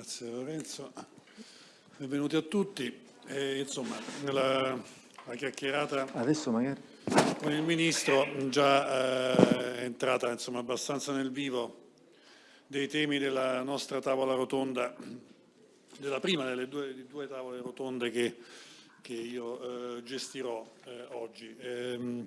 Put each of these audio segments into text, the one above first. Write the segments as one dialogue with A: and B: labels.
A: Grazie Lorenzo. Benvenuti a tutti. E, insomma, la, la chiacchierata con il Ministro già eh, è entrata insomma, abbastanza nel vivo dei temi della nostra tavola rotonda, della prima delle due, due tavole rotonde che, che io eh, gestirò eh, oggi. Ehm,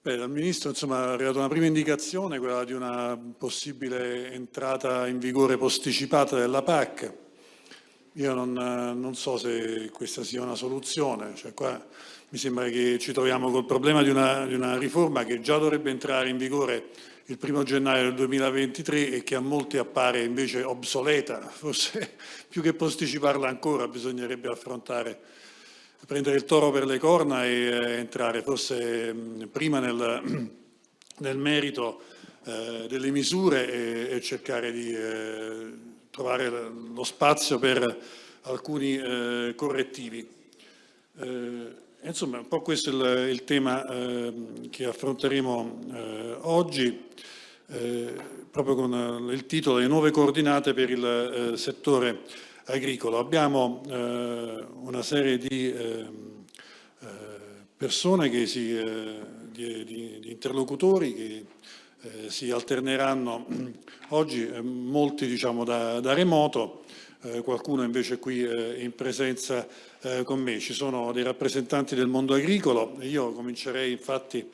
A: Beh, dal Ministro insomma, è arrivata una prima indicazione, quella di una possibile entrata in vigore posticipata della PAC. Io non, non so se questa sia una soluzione, cioè, qua mi sembra che ci troviamo col problema di una, di una riforma che già dovrebbe entrare in vigore il primo gennaio del 2023 e che a molti appare invece obsoleta, forse più che posticiparla ancora bisognerebbe affrontare prendere il toro per le corna e eh, entrare forse prima nel, nel merito eh, delle misure e, cercare di eh, trovare lo spazio per alcuni correttivi. Insomma, un po' questo è il, tema ehm, che affronteremo oggi, proprio con il titolo Le nuove coordinate per il settore agricolo. Abbiamo eh, una serie di eh, eh persone, che si, eh, di, di, di, interlocutori che si alterneranno oggi, molti diciamo da, da remoto, qualcuno invece qui in presenza con me. Ci sono dei rappresentanti del mondo agricolo, io comincerei infatti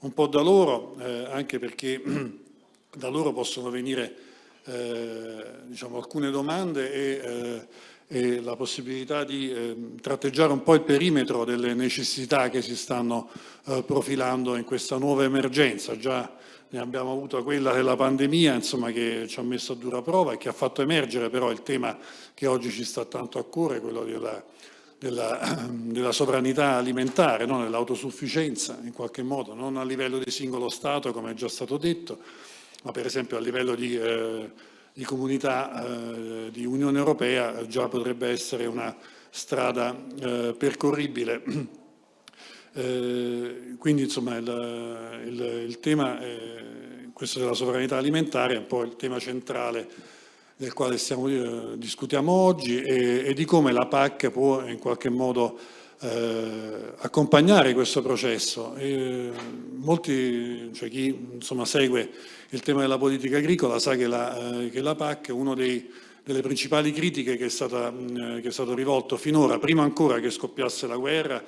A: un po' da loro, anche perché da loro possono venire eh, diciamo, alcune domande e, eh, e, la possibilità di eh, tratteggiare un po' il perimetro delle necessità che si stanno eh, profilando in questa nuova emergenza. Già ne abbiamo avuto quella della pandemia insomma, che ci ha messo a dura prova e che ha fatto emergere però il tema che oggi ci sta tanto a cuore, quello della, della, della, sovranità alimentare, no? dell'autosufficienza in qualche modo, non a livello di singolo Stato come è già stato detto, ma per esempio a livello di, eh, di comunità eh, di Unione Europea già potrebbe essere una strada eh, percorribile. Eh, quindi insomma il, il, il tema, questo della sovranità alimentare è un po' il tema centrale del quale stiamo, eh, discutiamo oggi e, e, di come la PAC può in qualche modo eh, accompagnare questo processo. E molti, cioè chi insomma, segue il tema della politica agricola sa che la, eh, che la PAC è una delle principali critiche che è, stata, che è, stato rivolto finora, prima ancora che scoppiasse la guerra,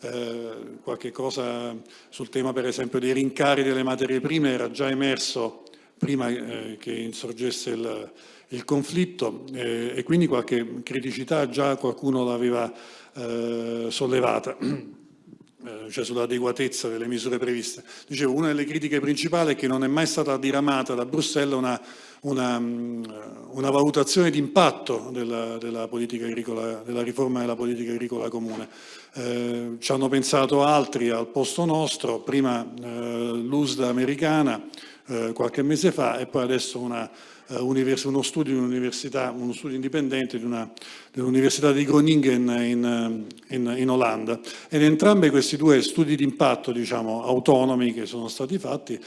A: eh, qualche cosa sul tema per esempio dei rincari delle materie prime era già emerso prima eh, che insorgesse il, il conflitto eh, e quindi qualche criticità già qualcuno l'aveva eh, sollevata. Eh, cioè sull'adeguatezza delle misure previste. Dicevo, una delle critiche principali è che non è mai stata diramata da Bruxelles una, una, mm, una valutazione di impatto della, della, della, riforma della politica agricola comune. Eh, ci hanno pensato altri al posto nostro, prima eh, l'USDA americana eh, qualche mese fa e poi adesso una uno studio, uno studio indipendente dell'Università di Groningen in, in, in, Olanda. Ed entrambi questi due studi di impatto diciamo, autonomi che sono stati fatti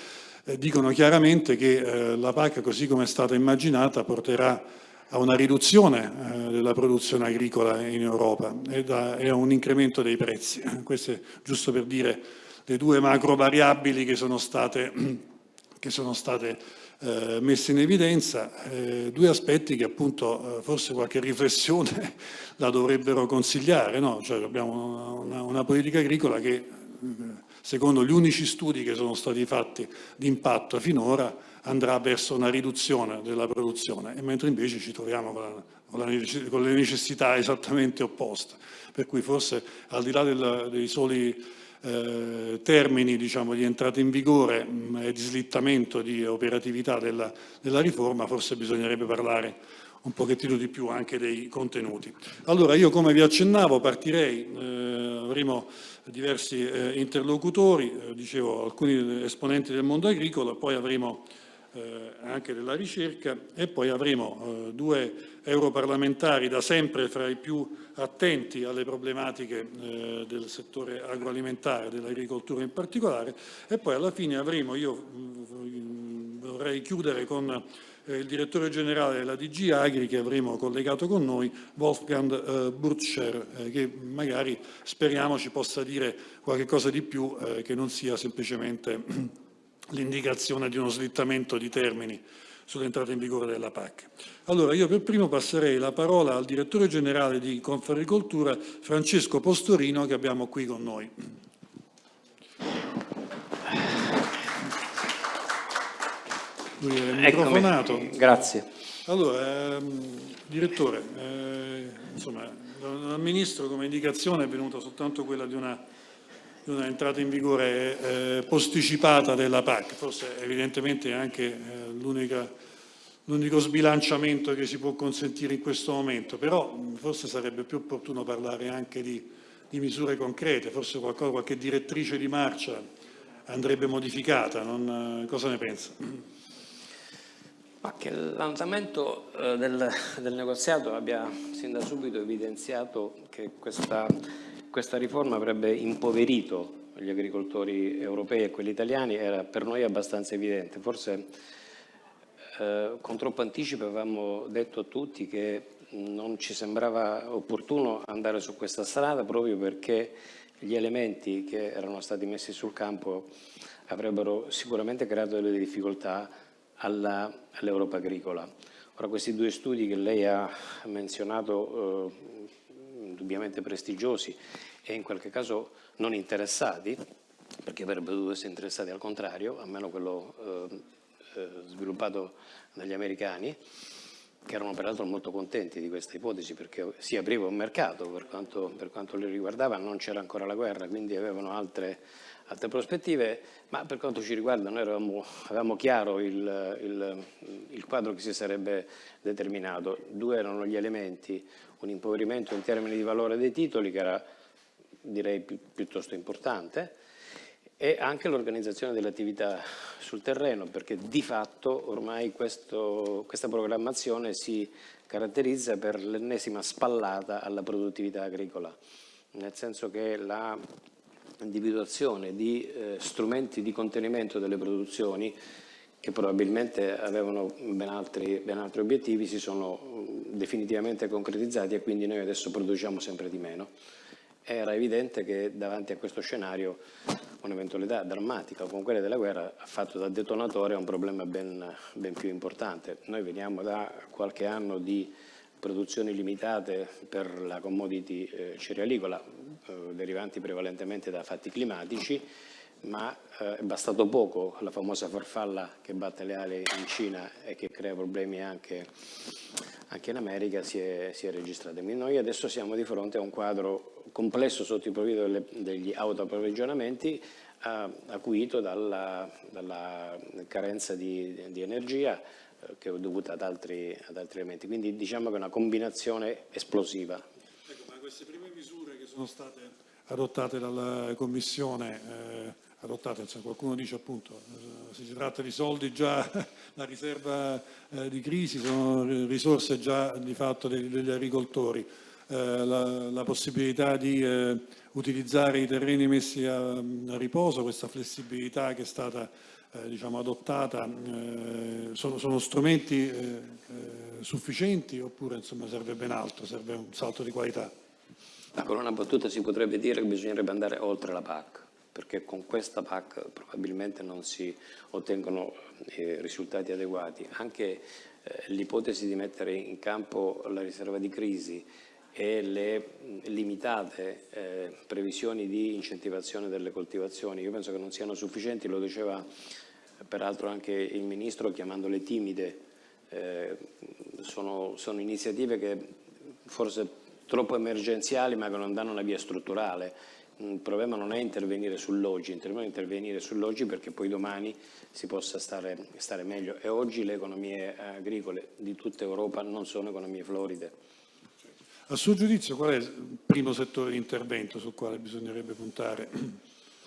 A: eh, dicono chiaramente che eh, la PAC così come è stata immaginata porterà a una riduzione eh, della produzione agricola in Europa e, e a un incremento dei prezzi. Questo è giusto per dire le due macro variabili che sono state, che sono state eh, messi in evidenza eh, due aspetti che appunto eh, forse qualche riflessione la dovrebbero consigliare. No? Cioè, abbiamo una, una, politica agricola che eh, secondo gli unici studi che sono stati fatti di impatto finora andrà verso una riduzione della produzione, e mentre invece ci troviamo con, la, con, la, con le necessità esattamente opposte. Per cui forse al di là del, dei soli eh, termini diciamo, di entrata in vigore mh, e di slittamento di operatività della, della riforma, forse bisognerebbe parlare un pochettino di più anche dei contenuti. Allora io come vi accennavo partirei, eh, avremo diversi eh, interlocutori, eh, dicevo alcuni esponenti del mondo agricolo, poi avremo eh, anche della ricerca e poi avremo due europarlamentari da sempre fra i più attenti alle problematiche eh, del settore agroalimentare, dell'agricoltura in particolare e poi alla fine avremo, io mm, vorrei chiudere con eh, il direttore generale della DG Agri che avremo collegato con noi, Wolfgang eh, Burtscher, eh, che magari speriamo ci possa dire qualche cosa di più che non sia semplicemente l'indicazione di uno slittamento di termini sull'entrata in vigore della PAC. Allora io per primo passerei la parola al direttore generale di Confagricoltura Francesco Postorino che abbiamo qui con noi.
B: Lui è microfonato. Grazie.
A: Allora, ehm, direttore, eh, insomma, dal Ministro come indicazione è venuta soltanto quella di una, di una entrata in vigore eh, posticipata della PAC, forse evidentemente anche eh, l'unico sbilanciamento che si può consentire in questo momento, però forse sarebbe più opportuno parlare anche di, di misure concrete, forse qualcosa, qualche direttrice di marcia andrebbe modificata, non, cosa ne pensa?
B: Che l'andamento eh, del, del, negoziato abbia sin da subito evidenziato che questa, questa riforma avrebbe impoverito gli agricoltori europei e quelli italiani era per noi abbastanza evidente. Forse eh, con troppo anticipo avevamo detto a tutti che non ci sembrava opportuno andare su questa strada proprio perché gli elementi che erano stati messi sul campo avrebbero sicuramente creato delle difficoltà all'Europa agricola. Ora questi due studi che lei ha menzionato, eh, indubbiamente prestigiosi e in qualche caso non interessati, perché avrebbero dovuto essere interessati al contrario, almeno quello eh, eh, sviluppato dagli americani, che erano peraltro molto contenti di questa ipotesi perché si apriva un mercato per quanto, per quanto li riguardava, non c'era ancora la guerra, quindi avevano altre altre prospettive, ma per quanto ci riguarda noi eravamo, avevamo chiaro il, il, il, quadro che si sarebbe determinato. Due erano gli elementi, un impoverimento in termini di valore dei titoli che era direi pi, piuttosto importante e anche l'organizzazione delle attività sul terreno perché di fatto ormai questo, questa programmazione si caratterizza per l'ennesima spallata alla produttività agricola, nel senso che la individuazione di eh, strumenti di contenimento delle produzioni che probabilmente avevano ben altri, ben altri obiettivi, si sono mm, definitivamente concretizzati e quindi noi adesso produciamo sempre di meno. Era evidente che davanti a questo scenario un'eventualità drammatica come quella della guerra ha fatto da detonatore un problema ben, ben più importante. Noi veniamo da qualche anno di produzioni limitate per la commodity eh, cerealicola, eh, derivanti prevalentemente da fatti climatici, ma eh, è bastato poco, la famosa farfalla che batte le ali in Cina e che crea problemi anche, anche in America si è, si è registrata. Quindi noi adesso siamo di fronte a un quadro complesso sotto il profilo delle, degli autoapprovvigionamenti eh, acuito dalla, dalla carenza di, di energia, che è dovuta ad altri, ad altri, elementi. Quindi diciamo che è una combinazione esplosiva.
A: Ecco, ma queste prime misure che sono state adottate dalla Commissione, eh, adottate, cioè qualcuno dice appunto, eh, si tratta di soldi già, la riserva eh, di crisi, sono risorse già di fatto degli, degli agricoltori, eh, la, la, possibilità di eh, utilizzare i terreni messi a, a riposo, questa flessibilità che è stata eh, diciamo, adottata eh, sono, sono, strumenti eh, sufficienti oppure insomma, serve ben altro, serve un salto di qualità?
B: con una battuta si potrebbe dire che bisognerebbe andare oltre la PAC, perché con questa PAC probabilmente non si ottengono eh, risultati adeguati. Anche eh, l'ipotesi di mettere in campo la riserva di crisi e le limitate eh, previsioni di incentivazione delle coltivazioni, io penso che non siano sufficienti, lo diceva peraltro anche il Ministro chiamandole timide, eh, sono, sono, iniziative che forse troppo emergenziali ma che non danno una via strutturale. Il problema non è intervenire sull'oggi, il problema è intervenire sull'oggi perché poi domani si possa stare, stare meglio e oggi le economie agricole di tutta Europa non sono economie floride.
A: A suo giudizio qual è il primo settore di intervento sul quale bisognerebbe puntare?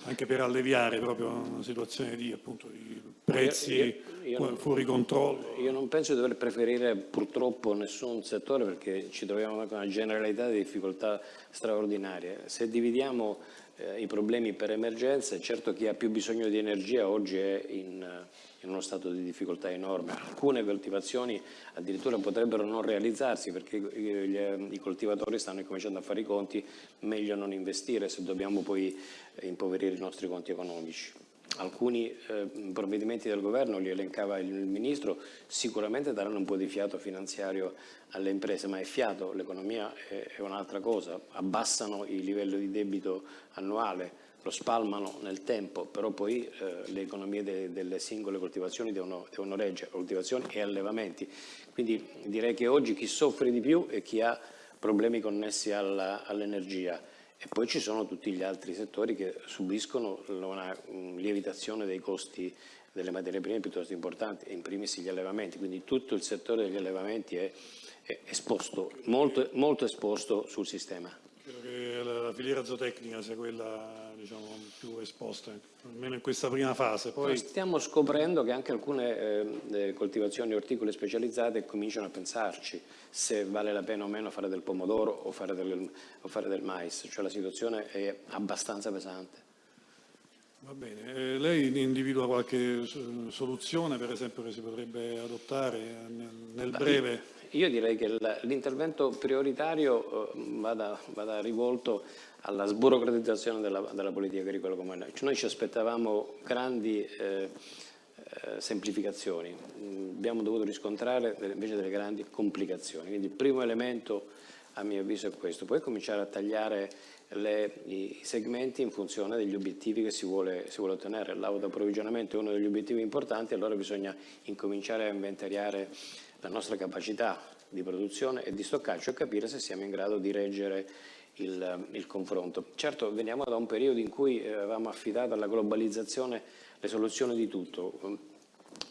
A: Anche per alleviare proprio una situazione di, appunto, di prezzi io, io, io fuori non, controllo.
B: Io non penso di dover preferire purtroppo nessun settore perché ci troviamo con una generalità di difficoltà straordinarie. Se dividiamo eh, i problemi per emergenze, certo chi ha più bisogno di energia oggi è in in uno stato di difficoltà enorme. Alcune coltivazioni addirittura potrebbero non realizzarsi perché i coltivatori stanno cominciando a fare i conti, meglio non investire se dobbiamo poi impoverire i nostri conti economici. Alcuni eh, provvedimenti del governo, li elencava il Ministro, sicuramente daranno un po' di fiato finanziario alle imprese, ma è fiato, l'economia è, è un'altra cosa, abbassano il livello di debito annuale, lo spalmano nel tempo, però poi eh, le economie de, delle singole coltivazioni devono, devono reggere, coltivazioni e allevamenti. Quindi direi che oggi chi soffre di più è chi ha problemi connessi all'energia e poi ci sono tutti gli altri settori che subiscono una lievitazione dei costi delle materie prime piuttosto importanti, in primis gli allevamenti, quindi tutto il settore degli allevamenti è, è esposto, molto, molto esposto sul sistema.
A: Che la filiera zootecnica sia quella diciamo, più esposte, almeno in questa prima fase. Poi...
B: Stiamo scoprendo che anche alcune eh, coltivazioni orticole specializzate cominciano a pensarci se vale la pena o meno fare del pomodoro o fare del, o fare del mais, cioè la situazione è abbastanza pesante.
A: Va bene, eh, lei individua qualche soluzione per esempio che si potrebbe adottare nel, nel breve?
B: Io direi che l'intervento prioritario eh, vada, vada, rivolto alla sburocratizzazione della, della, politica agricola comune. Noi ci aspettavamo grandi eh, eh, semplificazioni, mm, abbiamo dovuto riscontrare invece delle grandi complicazioni. Quindi il primo elemento a mio avviso è questo, poi cominciare a tagliare le, i segmenti in funzione degli obiettivi che si vuole, si vuole ottenere. L'autoapprovvigionamento è uno degli obiettivi importanti, allora bisogna incominciare a inventariare la nostra capacità di produzione e di stoccaggio e capire se siamo in grado di reggere il, il confronto. Certo veniamo da un periodo in cui eh, avevamo affidato alla globalizzazione le soluzioni di tutto,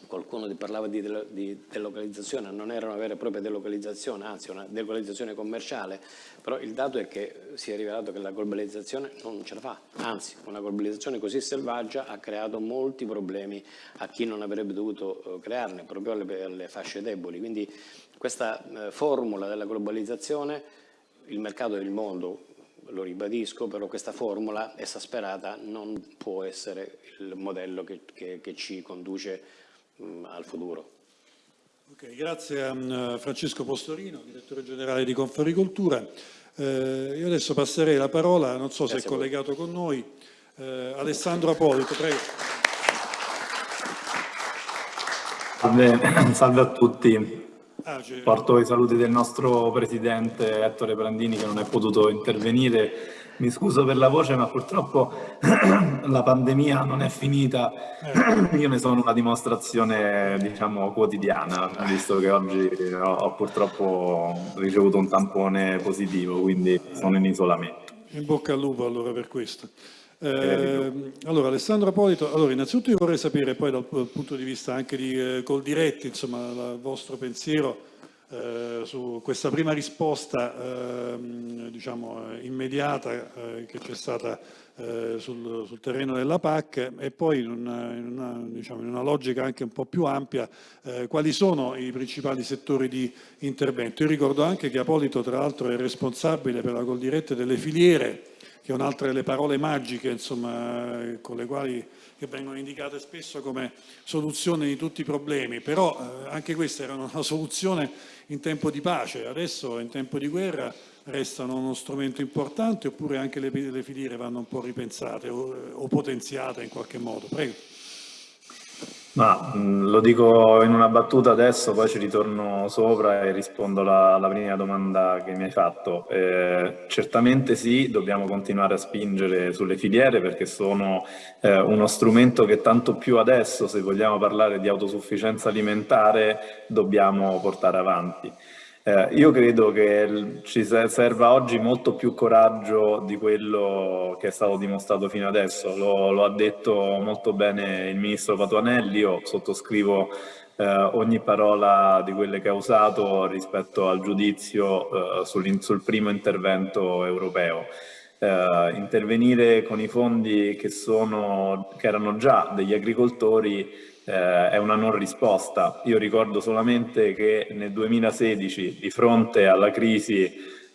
B: qualcuno parlava di, di, delocalizzazione, non era una vera e propria delocalizzazione, anzi una delocalizzazione commerciale, però il dato è che si è rivelato che la globalizzazione non ce la fa, anzi una globalizzazione così selvaggia ha creato molti problemi a chi non avrebbe dovuto eh, crearne, proprio alle, alle fasce deboli, quindi questa eh, formula della globalizzazione, il mercato del mondo lo ribadisco, però questa formula esasperata non può essere il modello che, che, che ci conduce al futuro.
A: Okay, grazie a um, Francesco Postorino, direttore generale di Confagricoltura. Eh, io adesso passerei la parola, non so grazie se è collegato con noi, eh, Alessandro Apolito, prego.
C: Salve, salve a tutti. Ah, Porto i saluti del nostro presidente Ettore Brandini che non è potuto intervenire. Mi scuso per la voce ma purtroppo la pandemia non è finita. Eh. Io ne sono una dimostrazione diciamo quotidiana, visto che oggi ho, ho purtroppo ricevuto un tampone positivo, quindi sono in isolamento.
A: In bocca al lupo allora per questo. Eh, allora Alessandro Apolito, allora innanzitutto io vorrei sapere poi dal, dal punto di vista anche di eh, Coldiretti, insomma il vostro pensiero eh, su questa prima risposta ehm, diciamo, immediata eh, che c'è stata eh, sul, sul, terreno della PAC e poi in una, in, una, diciamo, in una, logica anche un po' più ampia eh, quali sono i principali settori di intervento. Io ricordo anche che Apolito tra l'altro è responsabile per la Coldiretti delle filiere che è un'altra delle parole magiche insomma, con le quali che vengono indicate spesso come soluzione di tutti i problemi, però eh, anche questa era una soluzione in tempo di pace, adesso in tempo di guerra restano uno strumento importante oppure anche le, le filiere vanno un po' ripensate o, o potenziate in qualche modo? Prego.
C: Ma mh, lo dico in una battuta adesso, poi ci ritorno sopra e rispondo alla, prima domanda che mi hai fatto. Eh, certamente sì, dobbiamo continuare a spingere sulle filiere perché sono eh, uno strumento che tanto più adesso, se vogliamo parlare di autosufficienza alimentare, dobbiamo portare avanti. Eh, io credo che ci serva oggi molto più coraggio di quello che è stato dimostrato fino adesso. Lo, lo ha detto molto bene il ministro Patuanelli, io sottoscrivo eh, ogni parola di quelle che ha usato rispetto al giudizio eh, sul, sul, primo intervento europeo. Eh, intervenire con i fondi che, sono, che erano già degli agricoltori eh, è una non risposta. Io ricordo solamente che nel 2016, di fronte alla crisi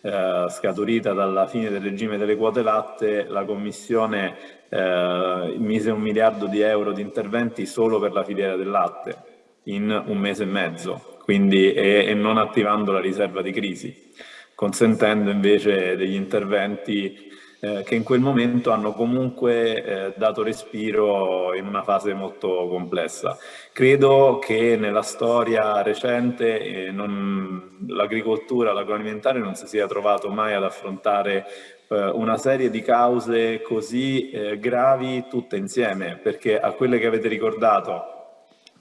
C: eh, scaturita dalla fine del regime delle quote latte, la Commissione eh, mise un miliardo di euro di interventi solo per la filiera del latte in un mese e mezzo, quindi, e, e non attivando la riserva di crisi, consentendo invece degli interventi eh, che in quel momento hanno comunque eh, dato respiro in una fase molto complessa. Credo che nella storia recente eh, l'agricoltura, l'agroalimentare non si sia trovato mai ad affrontare eh, una serie di cause così eh, gravi tutte insieme, perché a quelle che avete ricordato,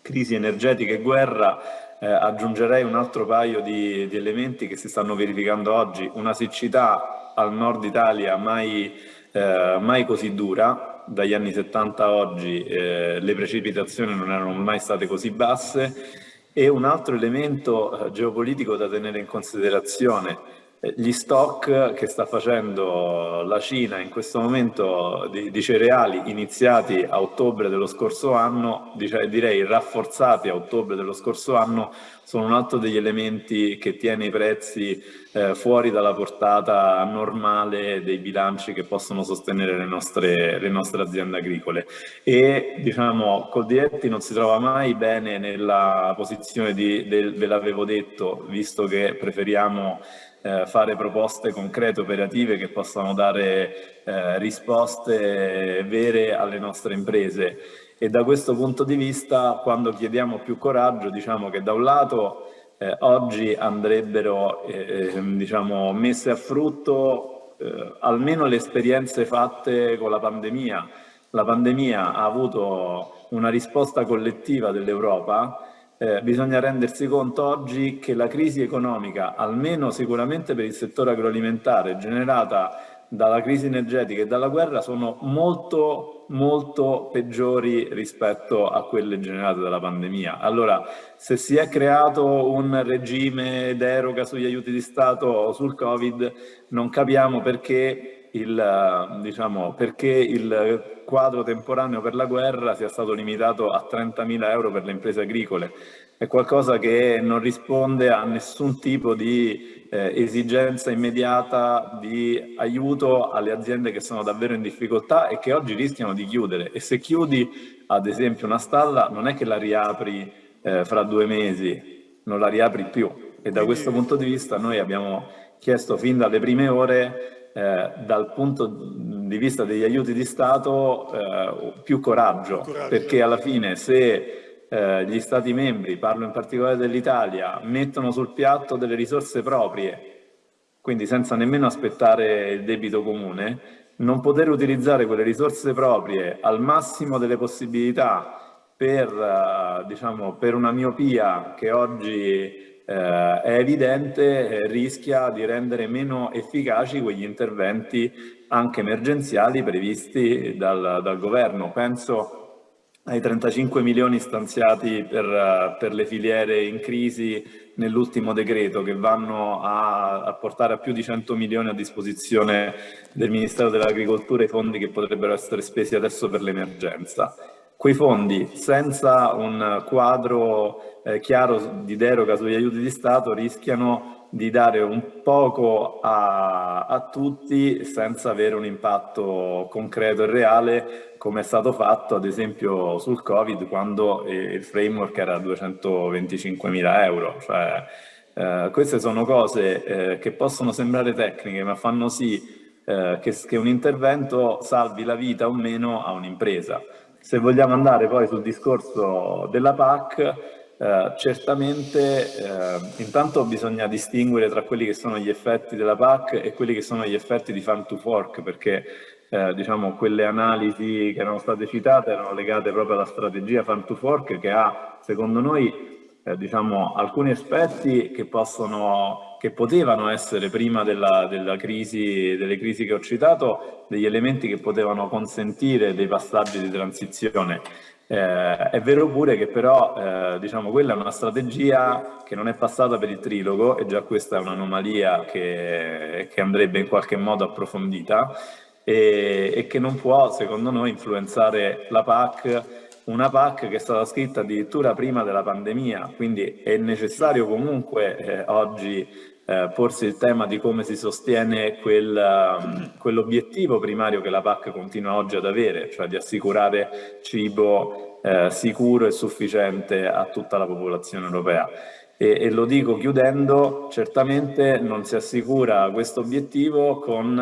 C: crisi energetica e guerra, eh, aggiungerei un altro paio di, di, elementi che si stanno verificando oggi, una siccità al nord Italia mai, eh, mai così dura, dagli anni 70 a oggi eh, le precipitazioni non erano mai state così basse. E un altro elemento eh, geopolitico da tenere in considerazione gli stock che sta facendo la Cina in questo momento di, di cereali iniziati a ottobre dello scorso anno, direi rafforzati a ottobre dello scorso anno, sono un altro degli elementi che tiene i prezzi eh, fuori dalla portata normale dei bilanci che possono sostenere le nostre, le nostre aziende agricole. E diciamo, Coldiretti non si trova mai bene nella posizione di, del, ve l'avevo detto, visto che preferiamo eh, fare proposte concrete, operative che possano dare eh, risposte vere alle nostre imprese. E da questo punto di vista, quando chiediamo più coraggio, diciamo che da un lato eh, oggi andrebbero eh, diciamo, messe a frutto eh, almeno le esperienze fatte con la pandemia. La pandemia ha avuto una risposta collettiva dell'Europa eh, bisogna rendersi conto oggi che la crisi economica, almeno sicuramente per il settore agroalimentare, generata dalla crisi energetica e dalla guerra, sono molto, molto peggiori rispetto a quelle generate dalla pandemia. Allora, se si è creato un regime deroga sugli aiuti di Stato o sul Covid, non capiamo perché il, diciamo, perché il quadro temporaneo per la guerra sia stato limitato a 30.000 euro per le imprese agricole. È qualcosa che non risponde a nessun tipo di eh, esigenza immediata di aiuto alle aziende che sono davvero in difficoltà e che oggi rischiano di chiudere. E se chiudi, ad esempio, una stalla, non è che la riapri eh, fra due mesi, non la riapri più. E da questo punto di vista noi abbiamo chiesto fin dalle prime ore eh, dal punto di vista degli aiuti di Stato eh, più coraggio, coraggio, perché alla fine se eh, gli Stati membri, parlo in particolare dell'Italia, mettono sul piatto delle risorse proprie, quindi senza nemmeno aspettare il debito comune, non poter utilizzare quelle risorse proprie al massimo delle possibilità per, eh, diciamo, per una miopia che oggi eh, è evidente eh, rischia di rendere meno efficaci quegli interventi anche emergenziali previsti dal, dal governo. Penso ai 35 milioni stanziati per, per le filiere in crisi nell'ultimo decreto che vanno a, a, portare a più di 100 milioni a disposizione del Ministero dell'Agricoltura i fondi che potrebbero essere spesi adesso per l'emergenza. Quei fondi senza un quadro eh, chiaro di deroga sugli aiuti di Stato rischiano di dare un poco a, a, tutti senza avere un impatto concreto e reale come è stato fatto ad esempio sul Covid quando il framework era 225 mila euro. Cioè, eh, queste sono cose eh, che possono sembrare tecniche ma fanno sì eh, che, che un intervento salvi la vita o meno a un'impresa. Se vogliamo andare poi sul discorso della PAC, eh, certamente eh, intanto bisogna distinguere tra quelli che sono gli effetti della PAC e quelli che sono gli effetti di farm to fork perché eh, diciamo, quelle analisi che erano state citate erano legate proprio alla strategia farm to fork che ha secondo noi eh, diciamo, alcuni aspetti che, possono, che potevano essere prima della, della crisi, delle crisi che ho citato degli elementi che potevano consentire dei passaggi di transizione eh, è vero pure che però eh, diciamo, quella è una strategia che non è passata per il trilogo e già questa è un'anomalia che, che, andrebbe in qualche modo approfondita e, e, che non può secondo noi influenzare la PAC, una PAC che è stata scritta addirittura prima della pandemia, quindi è necessario comunque eh, oggi eh, porsi il tema di come si sostiene um, quell'obiettivo primario che la PAC continua oggi ad avere, cioè di assicurare cibo eh, sicuro e sufficiente a tutta la popolazione europea. E, e, lo dico chiudendo, certamente non si assicura questo obiettivo con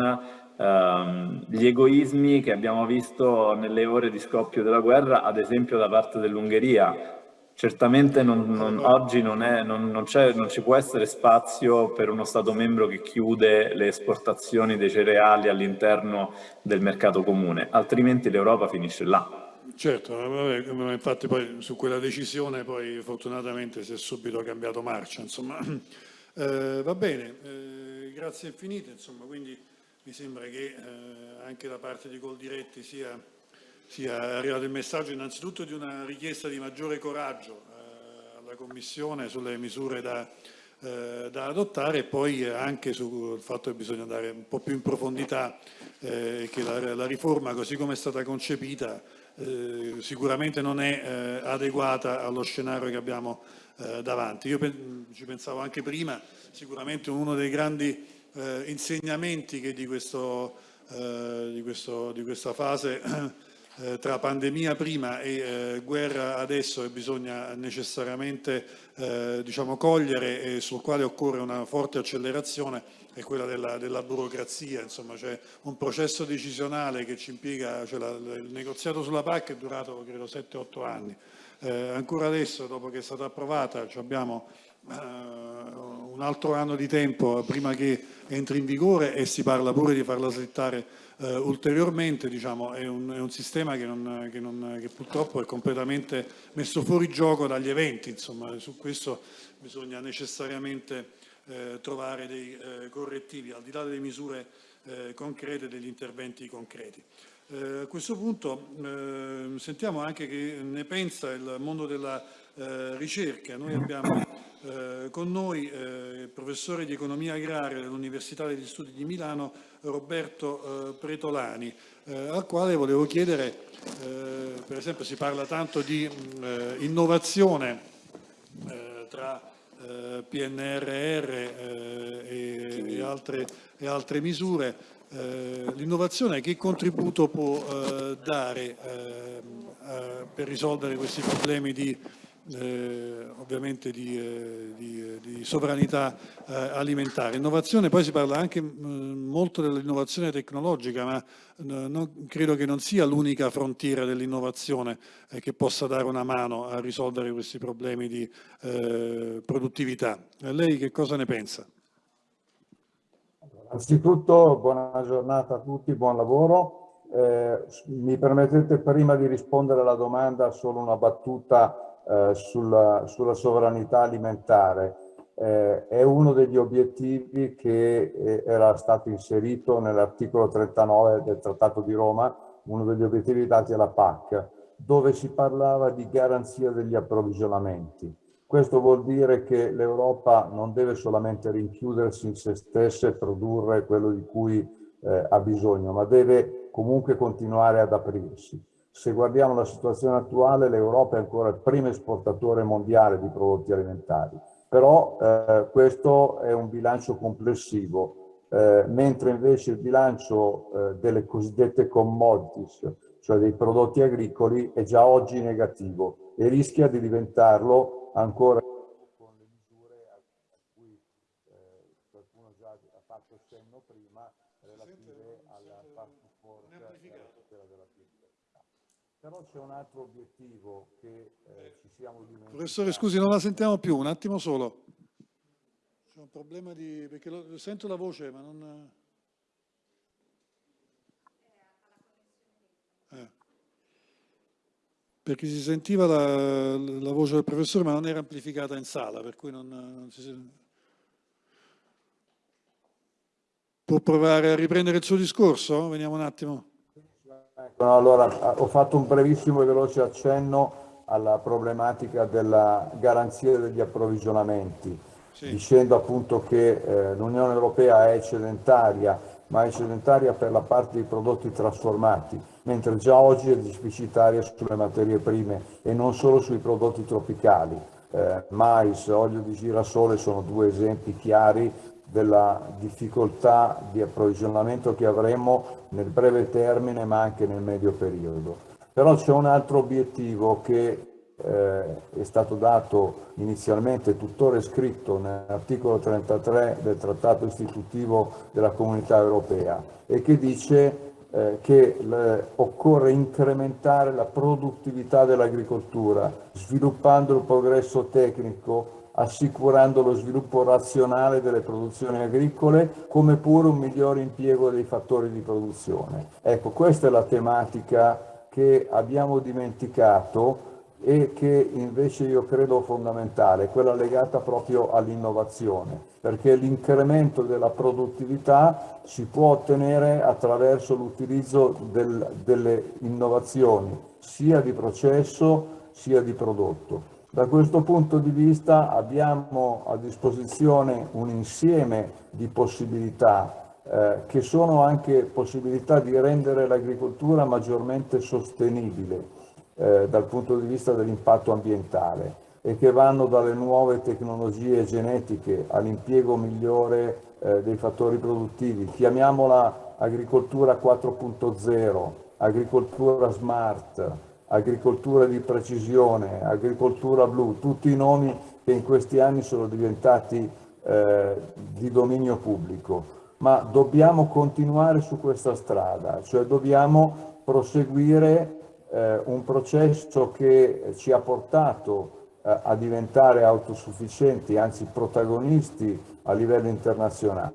C: ehm, gli egoismi che abbiamo visto nelle ore di scoppio della guerra, ad esempio da parte dell'Ungheria, Certamente non, non, oggi non, è, non, non, ci può essere spazio per uno Stato membro che chiude le esportazioni dei cereali all'interno del mercato comune, altrimenti l'Europa finisce là.
A: Certo, vabbè, infatti poi su quella decisione poi fortunatamente si è subito cambiato marcia, insomma. Eh, va bene, eh, grazie infinite, insomma, quindi mi sembra che eh, anche da parte di Goldiretti sia sia arrivato il messaggio innanzitutto di una richiesta di maggiore coraggio eh, alla Commissione sulle misure da, eh, da, adottare e poi anche sul fatto che bisogna andare un po' più in profondità eh, che la, la, riforma così come è stata concepita eh, sicuramente non è eh, adeguata allo scenario che abbiamo eh, davanti. Io pe ci pensavo anche prima, sicuramente uno dei grandi insegnamenti che di, questo, di, questo, di questa fase eh, tra pandemia prima e eh, guerra adesso e bisogna necessariamente eh, diciamo, cogliere e sul quale occorre una forte accelerazione è quella della, della burocrazia, insomma c'è un processo decisionale che ci impiega, cioè la, il negoziato sulla PAC è durato credo 7-8 anni, eh, ancora adesso dopo che è stata approvata abbiamo un altro anno di tempo prima che entri in vigore e si parla pure di farla slittare eh, ulteriormente, diciamo, è, un, è, un, sistema che, non, che, non, che, purtroppo è completamente messo fuori gioco dagli eventi, insomma, su questo bisogna necessariamente eh, trovare dei eh, correttivi, al di là delle misure eh, concrete, degli interventi concreti. Eh, a questo punto eh, sentiamo anche che ne pensa il mondo della ricerca. Noi abbiamo eh, con noi eh, il professore di economia agraria dell'Università degli Studi di Milano, Roberto eh, Pretolani, eh, al quale volevo chiedere, eh, per esempio si parla tanto di eh, innovazione tra PNRR e, e, altre, e, altre, misure, l'innovazione che contributo può dare per risolvere questi problemi di eh, ovviamente di, eh, di, di sovranità eh, alimentare. Innovazione, poi si parla anche mm, molto dell'innovazione tecnologica, ma non, credo che non sia l'unica frontiera dell'innovazione eh, che possa dare una mano a risolvere questi problemi di eh, produttività. lei che cosa ne pensa?
D: Anzitutto buona giornata a tutti, buon lavoro. Eh, mi permettete prima di rispondere alla domanda solo una battuta eh, sulla, sulla, sovranità alimentare. Eh, è uno degli obiettivi che eh, era stato inserito nell'articolo 39 del Trattato di Roma, uno degli obiettivi dati alla PAC, dove si parlava di garanzia degli approvvigionamenti. Questo vuol dire che l'Europa non deve solamente rinchiudersi in se stessa e produrre quello di cui eh, ha bisogno, ma deve comunque continuare ad aprirsi. Se guardiamo la situazione attuale, l'Europa è ancora il primo esportatore mondiale di prodotti alimentari, però eh, questo è un bilancio complessivo, eh, mentre invece il bilancio eh, delle cosiddette commodities, cioè dei prodotti agricoli, è già oggi negativo e rischia di diventarlo ancora con le misure a cui eh, qualcuno già ha fatto cenno prima relative alla parte forte della però c'è un altro obiettivo che eh, ci siamo dimenticati.
A: Professore, scusi, non la sentiamo più, un attimo solo. C'è un problema di... perché lo, sento la voce, ma non... Perché si sentiva la, la, voce del professore, ma non era amplificata in sala, per cui non, non si... Può provare a riprendere il suo discorso? Veniamo un attimo.
D: Allora, ho fatto un brevissimo e veloce accenno alla problematica della garanzia degli approvvigionamenti, sì. dicendo appunto che eh, l'Unione Europea è eccedentaria, ma è eccedentaria per la parte dei prodotti trasformati, mentre già oggi è deficitaria sulle materie prime e non solo sui prodotti tropicali. Eh, mais, olio di girasole sono due esempi chiari della difficoltà di approvvigionamento che avremo nel breve termine ma anche nel medio periodo. Però c'è un altro obiettivo che eh, è stato dato inizialmente, tuttora scritto nell'articolo 33 del Trattato istitutivo della Comunità Europea e che dice eh, che le, occorre incrementare la produttività dell'agricoltura, sviluppando il progresso tecnico, assicurando lo sviluppo razionale delle produzioni agricole, come pure un migliore impiego dei fattori di produzione. Ecco, questa è la tematica che abbiamo dimenticato e che invece io credo fondamentale, quella legata proprio all'innovazione, perché l'incremento della produttività si può ottenere attraverso l'utilizzo del, delle innovazioni, sia di processo sia di prodotto. Da questo punto di vista abbiamo a disposizione un insieme di possibilità eh, che sono anche possibilità di rendere l'agricoltura maggiormente sostenibile eh, dal punto di vista dell'impatto ambientale e che vanno dalle nuove tecnologie genetiche all'impiego migliore eh, dei fattori produttivi. Chiamiamola agricoltura 4.0, agricoltura smart, agricoltura di precisione, agricoltura blu, tutti i nomi che in questi anni sono diventati eh, di dominio pubblico. Ma dobbiamo continuare su questa strada, cioè dobbiamo proseguire eh, un processo che ci ha portato eh, a diventare autosufficienti, anzi protagonisti a livello internazionale.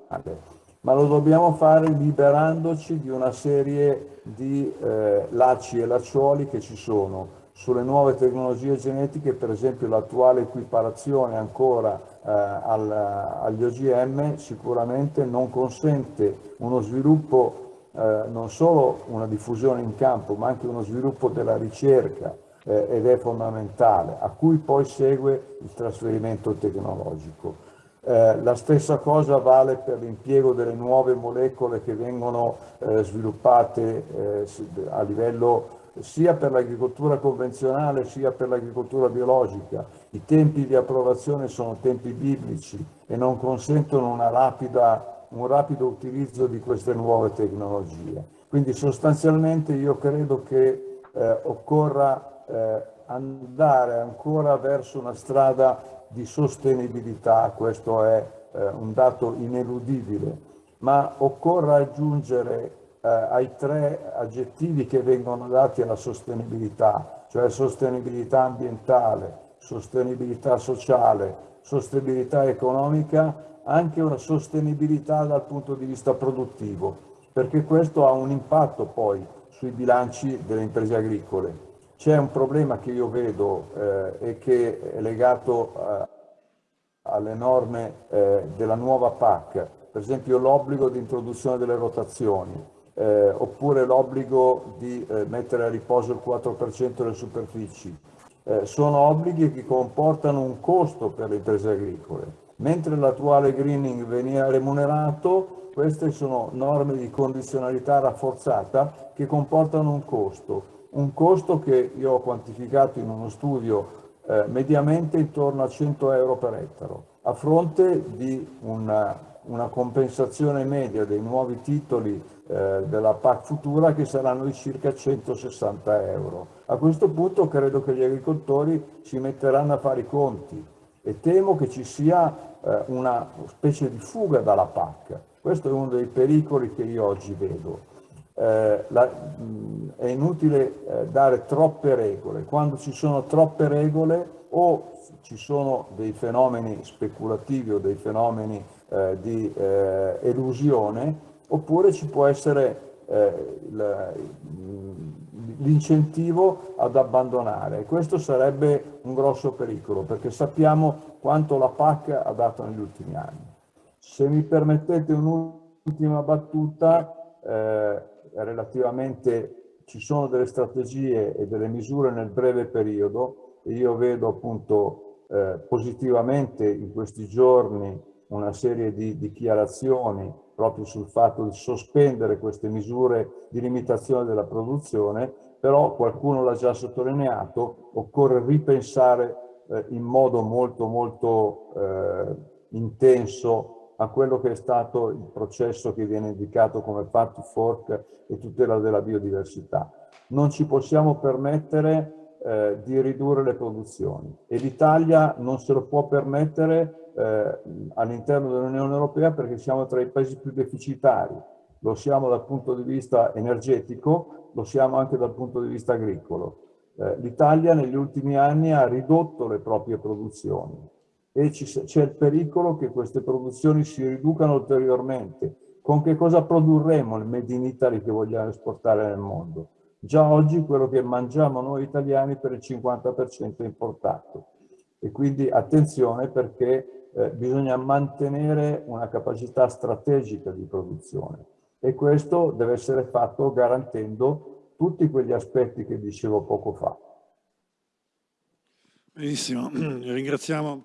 D: Ma lo dobbiamo fare liberandoci di una serie di eh, lacci e lacciuoli che ci sono sulle nuove tecnologie genetiche, per esempio l'attuale equiparazione ancora eh, al, agli OGM sicuramente non consente uno sviluppo eh, non solo una diffusione in campo, ma anche uno sviluppo della ricerca eh, ed è fondamentale, a cui poi segue il trasferimento tecnologico. Eh, la stessa cosa vale per l'impiego delle nuove molecole che vengono eh, sviluppate eh, a livello sia per l'agricoltura convenzionale sia per l'agricoltura biologica. I tempi di approvazione sono tempi biblici e non consentono una rapida un rapido utilizzo di queste nuove tecnologie. Quindi sostanzialmente io credo che eh, occorra eh, andare ancora verso una strada di sostenibilità, questo è eh, un dato ineludibile, ma occorre aggiungere eh, ai tre aggettivi che vengono dati alla sostenibilità, cioè sostenibilità ambientale, sostenibilità sociale, sostenibilità economica, anche una sostenibilità dal punto di vista produttivo, perché questo ha un impatto poi sui bilanci delle imprese agricole. C'è un problema che io vedo eh, e che è legato eh, alle norme eh, della nuova PAC, per esempio l'obbligo di introduzione delle rotazioni, eh, oppure l'obbligo di eh, mettere a riposo il 4% delle superfici. Eh, sono obblighi che comportano un costo per le imprese agricole Mentre l'attuale greening veniva remunerato, queste sono norme di condizionalità rafforzata che comportano un costo, un costo che io ho quantificato in uno studio eh, mediamente intorno a 100 euro per ettaro, a fronte di una, una compensazione media dei nuovi titoli eh, della PAC futura che saranno di circa 160 euro. A questo punto credo che gli agricoltori si metteranno a fare i conti e temo che ci sia eh, una specie di fuga dalla PAC. Questo è uno dei pericoli che io oggi vedo. Eh, la, mh, è inutile eh, dare troppe regole. Quando ci sono troppe regole o ci sono dei fenomeni speculativi o dei fenomeni eh, di eh, elusione, oppure ci può essere eh, l'incentivo ad abbandonare. Questo sarebbe un grosso pericolo perché sappiamo quanto la PAC ha dato negli ultimi anni. Se mi permettete un'ultima battuta, eh, relativamente ci sono delle strategie e delle misure nel breve periodo e io vedo appunto eh, positivamente in questi giorni una serie di dichiarazioni proprio sul fatto di sospendere queste misure di limitazione della produzione, però qualcuno l'ha già sottolineato, occorre ripensare eh, in modo molto molto eh, intenso a quello che è stato il processo che viene indicato come far to fork e tutela della biodiversità. Non ci possiamo permettere eh, di ridurre le produzioni e l'Italia non se lo può permettere eh, all'interno dell'Unione Europea perché siamo tra i paesi più deficitari. Lo siamo dal punto di vista energetico, lo siamo anche dal punto di vista agricolo. Eh, L'Italia negli ultimi anni ha ridotto le proprie produzioni e c'è il pericolo che queste produzioni si riducano ulteriormente. Con che cosa produrremo il Made in Italy che vogliamo esportare nel mondo? Già oggi quello che mangiamo noi italiani per il 50% è importato. E quindi attenzione perché eh, bisogna mantenere una capacità strategica di produzione e questo deve essere fatto garantendo tutti quegli aspetti che dicevo poco fa.
A: Benissimo, ringraziamo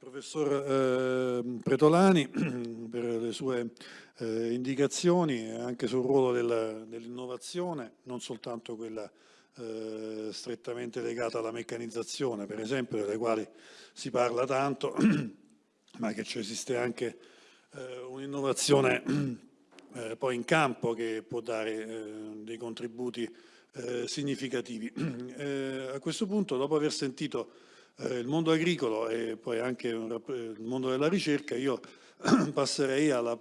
A: professor eh, Pretolani per le sue eh, indicazioni anche sul ruolo dell'innovazione, non soltanto quella eh, strettamente legata alla meccanizzazione, per esempio, delle quali si parla tanto, ma che esiste anche eh, un'innovazione eh, poi in campo che può dare eh, dei contributi significativi. a questo punto, dopo aver sentito eh, il mondo agricolo e poi anche il mondo della ricerca, io passerei alla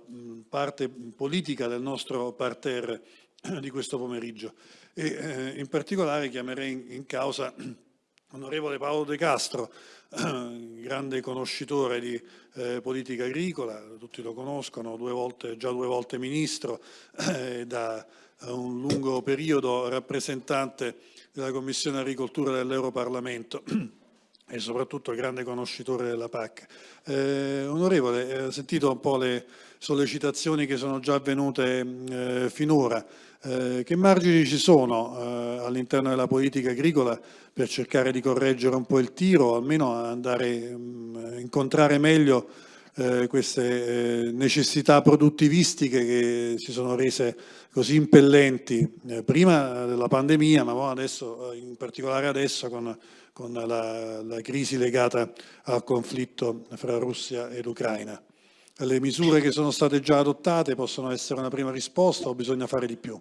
A: parte politica del nostro parterre di questo pomeriggio e eh, in particolare chiamerei in causa onorevole Paolo De Castro, grande conoscitore di eh, politica agricola, tutti lo conoscono, due volte, già due volte ministro, eh, da un lungo periodo rappresentante della Commissione Agricoltura dell'Europarlamento e soprattutto grande conoscitore della PAC. Eh, onorevole, ho sentito un po' le sollecitazioni che sono già avvenute eh, finora. Eh, che margini ci sono eh, all'interno della politica agricola per cercare di correggere un po' il tiro, almeno andare a incontrare meglio eh, queste eh, necessità produttivistiche che si sono rese così impellenti prima della pandemia, ma adesso, in particolare adesso con con la, la crisi legata al conflitto fra Russia ed Ucraina. Le misure che sono state già adottate possono essere una prima risposta o bisogna fare di più?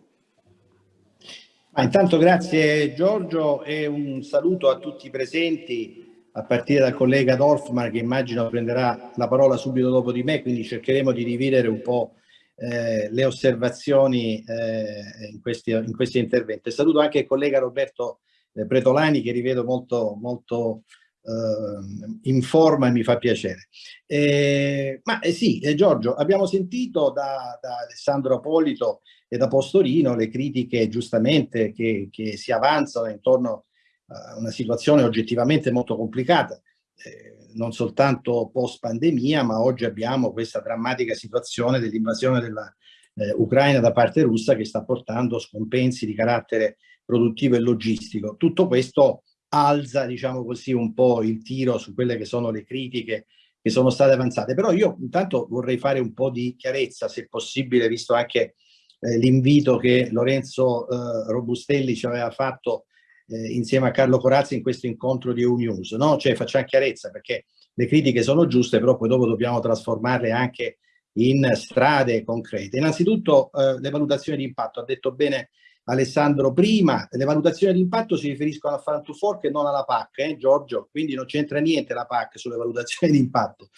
E: Ma intanto grazie Giorgio e un saluto a tutti i presenti, a partire dal collega Dorfman che immagino prenderà la parola subito dopo di me, quindi cercheremo di dividere un po' eh, le osservazioni eh, in, questi, in questi interventi. Saluto anche il collega Roberto eh, Pretolani che rivedo molto, molto eh, in forma e mi fa piacere. Eh, ma eh, sì, eh, Giorgio, abbiamo sentito da, da, Alessandro Apolito e da Postorino le critiche giustamente che, che si avanzano intorno a una situazione oggettivamente molto complicata eh, non soltanto post pandemia, ma oggi abbiamo questa drammatica situazione dell'invasione dell'Ucraina eh, da parte russa che sta portando scompensi di carattere produttivo e logistico. Tutto questo alza, diciamo così, un po' il tiro su quelle che sono le critiche che sono state avanzate. Però io intanto vorrei fare un po' di chiarezza, se possibile, visto anche eh, l'invito che Lorenzo eh, Robustelli ci aveva fatto eh, insieme a Carlo Corazzi in questo incontro di EU-News, no? Cioè facciamo chiarezza perché le critiche sono giuste, però poi dopo dobbiamo trasformarle anche in strade concrete. Innanzitutto eh, le valutazioni di impatto, ha detto bene Alessandro prima, le valutazioni di impatto si riferiscono a Farm to Fork e non alla PAC, eh, Giorgio? Quindi non c'entra niente la PAC sulle valutazioni di impatto.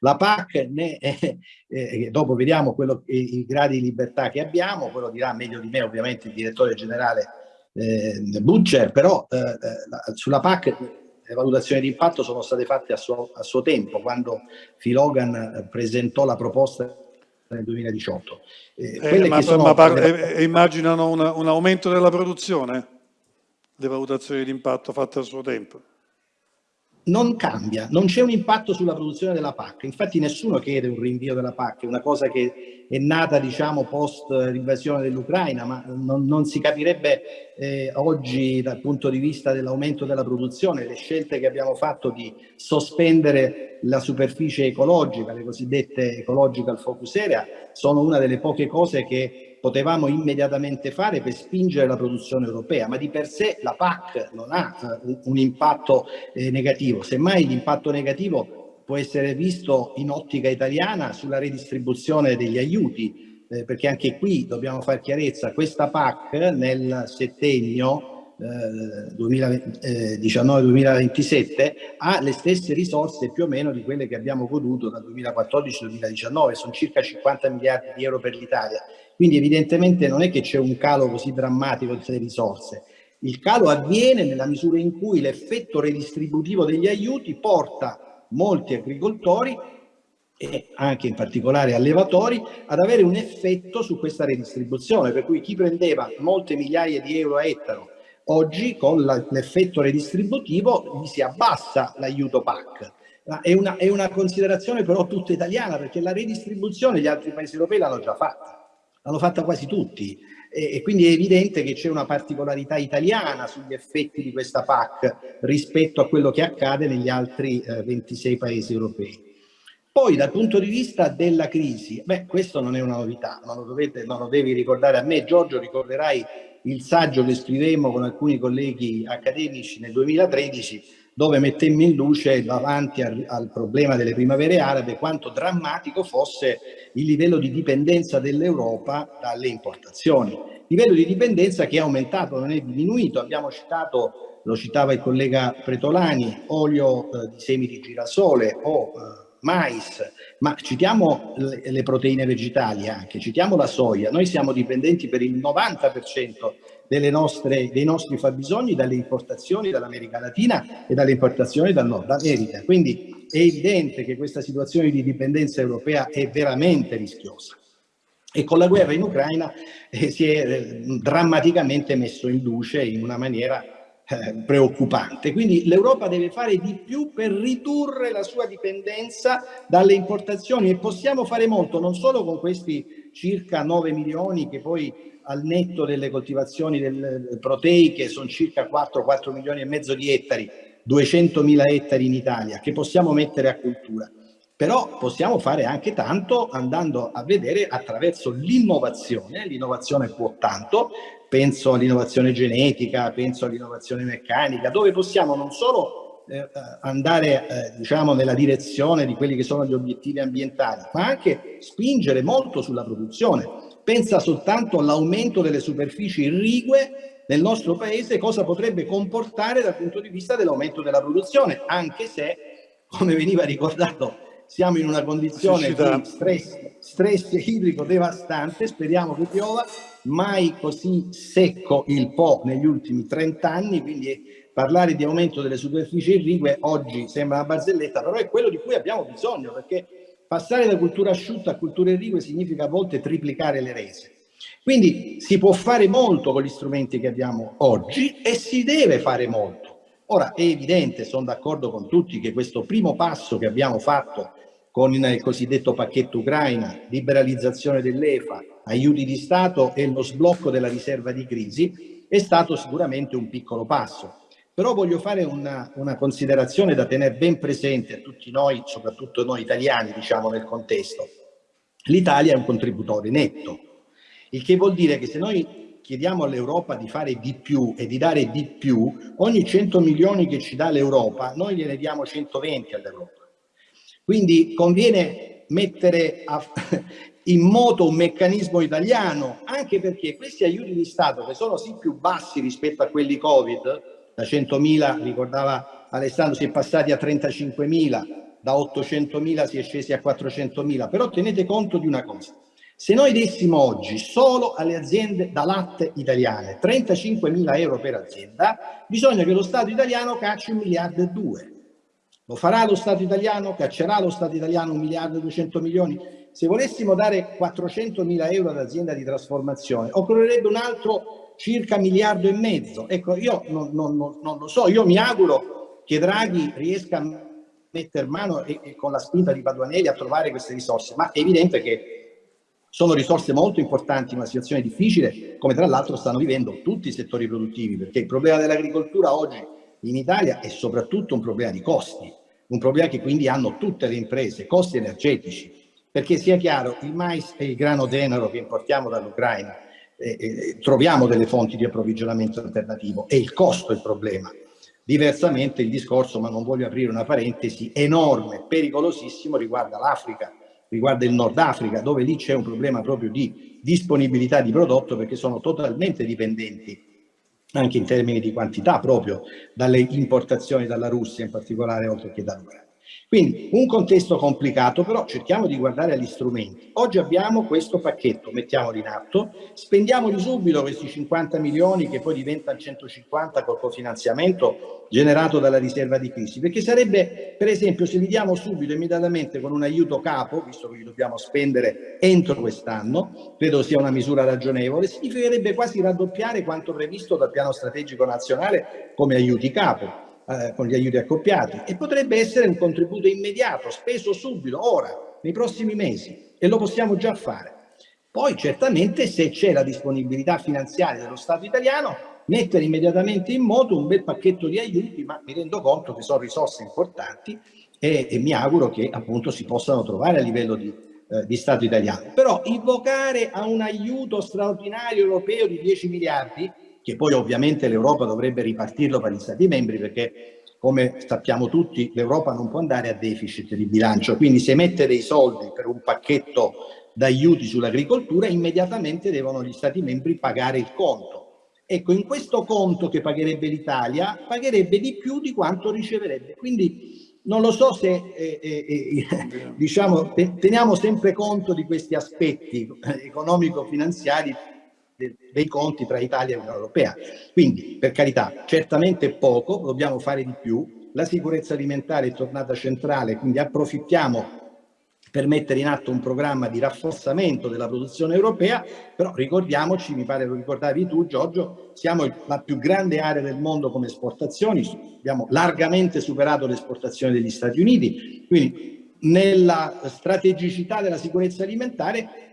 E: La PAC, ne, eh, eh, dopo vediamo quello, i, i, gradi di libertà che abbiamo, quello dirà meglio di me ovviamente il direttore generale eh, Butcher, però eh, eh, sulla PAC le valutazioni di impatto sono state fatte a suo, a suo tempo, quando Filogan presentò la proposta nel 2018.
A: Eh, eh, ma, ma parla, e, e, immaginano una, un aumento della produzione? Le valutazioni di impatto fatte a suo tempo?
E: Non cambia, non c'è un impatto sulla produzione della PAC, infatti nessuno chiede un rinvio della PAC, è una cosa che è nata diciamo post l'invasione dell'Ucraina, ma non, non, si capirebbe eh, oggi dal punto di vista dell'aumento della produzione, le scelte che abbiamo fatto di sospendere la superficie ecologica, le cosiddette ecological focus area, sono una delle poche cose che potevamo immediatamente fare per spingere la produzione europea, ma di per sé la PAC non ha eh, un impatto eh, negativo, semmai l'impatto negativo può essere visto in ottica italiana sulla redistribuzione degli aiuti, eh, perché anche qui dobbiamo fare chiarezza, questa PAC nel settennio 2019-2027 eh, ha le stesse risorse più o meno di quelle che abbiamo goduto dal 2014-2019, sono circa 50 miliardi di euro per l'Italia. Quindi evidentemente non è che c'è un calo così drammatico delle risorse. Il calo avviene nella misura in cui l'effetto redistributivo degli aiuti porta molti agricoltori e anche in particolare allevatori ad avere un effetto su questa redistribuzione, per cui chi prendeva molte migliaia di euro a ettaro oggi con l'effetto redistributivo gli si abbassa l'aiuto PAC. È una, è una considerazione però tutta italiana perché la redistribuzione gli altri paesi europei l'hanno già fatta, l'hanno fatta quasi tutti e, e quindi è evidente che c'è una particolarità italiana sugli effetti di questa PAC rispetto a quello che accade negli altri eh, 26 paesi europei. Poi dal punto di vista della crisi, beh questo non è una novità, non lo, dovete, non lo devi ricordare a me, Giorgio ricorderai il saggio che scrivemmo con alcuni colleghi accademici nel 2013 dove mettemmo in luce davanti al, al, problema delle primavere arabe quanto drammatico fosse il livello di dipendenza dell'Europa dalle importazioni. Livello di dipendenza che è aumentato, non è diminuito. Abbiamo citato, lo citava il collega Pretolani, olio eh, di semi di girasole o eh, mais, ma citiamo le, proteine vegetali anche, citiamo la soia, noi siamo dipendenti per il 90% nostre, dei nostri fabbisogni dalle importazioni dall'America Latina e dalle importazioni dal Nord America, quindi è evidente che questa situazione di dipendenza europea è veramente rischiosa. E con la guerra in Ucraina eh, si è eh, drammaticamente messo in luce in una maniera eh, preoccupante. Quindi l'Europa deve fare di più per ridurre la sua dipendenza dalle importazioni e possiamo fare molto non solo con questi circa 9 milioni che poi al netto delle coltivazioni del, proteiche sono circa 4-4 milioni e mezzo di ettari, 200 mila ettari in Italia che possiamo mettere a cultura. Però possiamo fare anche tanto andando a vedere attraverso l'innovazione, l'innovazione può tanto, penso all'innovazione genetica, penso all'innovazione meccanica, dove possiamo non solo eh, andare eh, diciamo nella direzione di quelli che sono gli obiettivi ambientali, ma anche spingere molto sulla produzione. Pensa soltanto all'aumento delle superfici irrigue nel nostro paese, cosa potrebbe comportare dal punto di vista dell'aumento della produzione, anche se, come veniva ricordato, siamo in una condizione di stress, stress idrico devastante, speriamo che piova, mai così secco il Po negli ultimi 30 anni, quindi parlare di aumento delle superfici irrigue oggi sembra una barzelletta, però è quello di cui abbiamo bisogno, perché passare da cultura asciutta a cultura irrigue significa a volte triplicare le rese. Quindi si può fare molto con gli strumenti che abbiamo oggi e si deve fare molto. Ora è evidente, sono d'accordo con tutti, che questo primo passo che abbiamo fatto con il cosiddetto pacchetto Ucraina, liberalizzazione dell'EFA, aiuti di Stato e lo sblocco della riserva di crisi, è stato sicuramente un piccolo passo. Però voglio fare una, una considerazione da tenere ben presente a tutti noi, soprattutto noi italiani, diciamo nel contesto. L'Italia è un contributore netto, il che vuol dire che se noi chiediamo all'Europa di fare di più e di dare di più, ogni 100 milioni che ci dà l'Europa, noi gliene diamo 120 all'Europa. Quindi conviene mettere a, in moto un meccanismo italiano, anche perché questi aiuti di Stato che sono sì più bassi rispetto a quelli Covid, da 100.000, ricordava Alessandro, si è passati a 35.000, da 800.000 si è scesi a 400.000, però tenete conto di una cosa, se noi dessimo oggi solo alle aziende da latte italiane 35.000 euro per azienda, bisogna che lo Stato italiano cacci un miliardo e due. Lo farà lo Stato italiano? Caccerà lo Stato italiano un miliardo e duecento milioni? Se volessimo dare 400 mila euro ad azienda di trasformazione, occorrerebbe un altro circa miliardo e mezzo. Ecco, io non, non, non lo so, io mi auguro che Draghi riesca a mettere mano e, e con la spinta di Paduanelli a trovare queste risorse, ma è evidente che sono risorse molto importanti in una situazione difficile, come tra l'altro stanno vivendo tutti i settori produttivi, perché il problema dell'agricoltura oggi in Italia è soprattutto un problema di costi, un problema che quindi hanno tutte le imprese, costi energetici, perché sia chiaro, il mais e il grano denaro che importiamo dall'Ucraina, eh, eh, troviamo delle fonti di approvvigionamento alternativo, è il costo il problema. Diversamente il discorso, ma non voglio aprire una parentesi, enorme, pericolosissimo riguarda l'Africa, riguarda il Nord Africa, dove lì c'è un problema proprio di disponibilità di prodotto perché sono totalmente dipendenti anche in termini di quantità proprio dalle importazioni dalla Russia in particolare oltre che dall'Ucraina. Quindi un contesto complicato, però cerchiamo di guardare agli strumenti. Oggi abbiamo questo pacchetto, mettiamolo in atto, spendiamoli subito questi 50 milioni che poi diventano 150 col cofinanziamento generato dalla riserva di crisi, perché sarebbe, per esempio, se li diamo subito immediatamente con un aiuto capo, visto che li dobbiamo spendere entro quest'anno, credo sia una misura ragionevole, significherebbe quasi raddoppiare quanto previsto dal piano strategico nazionale come aiuti capo eh, con gli aiuti accoppiati e potrebbe essere un contributo immediato, speso subito, ora, nei prossimi mesi e lo possiamo già fare. Poi certamente se c'è la disponibilità finanziaria dello Stato italiano mettere immediatamente in moto un bel pacchetto di aiuti, ma mi rendo conto che sono risorse importanti e, e mi auguro che appunto si possano trovare a livello di, eh, di Stato italiano. Però invocare a un aiuto straordinario europeo di 10 miliardi che poi ovviamente l'Europa dovrebbe ripartirlo per gli Stati membri perché come sappiamo tutti l'Europa non può andare a deficit di bilancio, quindi se mette dei soldi per un pacchetto d'aiuti sull'agricoltura immediatamente devono gli Stati membri pagare il conto. Ecco, in questo conto che pagherebbe l'Italia pagherebbe di più di quanto riceverebbe. Quindi non lo so se eh, eh, eh, diciamo, teniamo sempre conto di questi aspetti economico-finanziari dei conti tra Italia e Unione Europea. Quindi, per carità, certamente poco, dobbiamo fare di più. La sicurezza alimentare è tornata centrale, quindi approfittiamo per mettere in atto un programma di rafforzamento della produzione europea, però ricordiamoci, mi pare lo ricordavi tu Giorgio, siamo la più grande area del mondo come esportazioni, abbiamo largamente superato le esportazioni degli Stati Uniti, quindi nella strategicità della sicurezza alimentare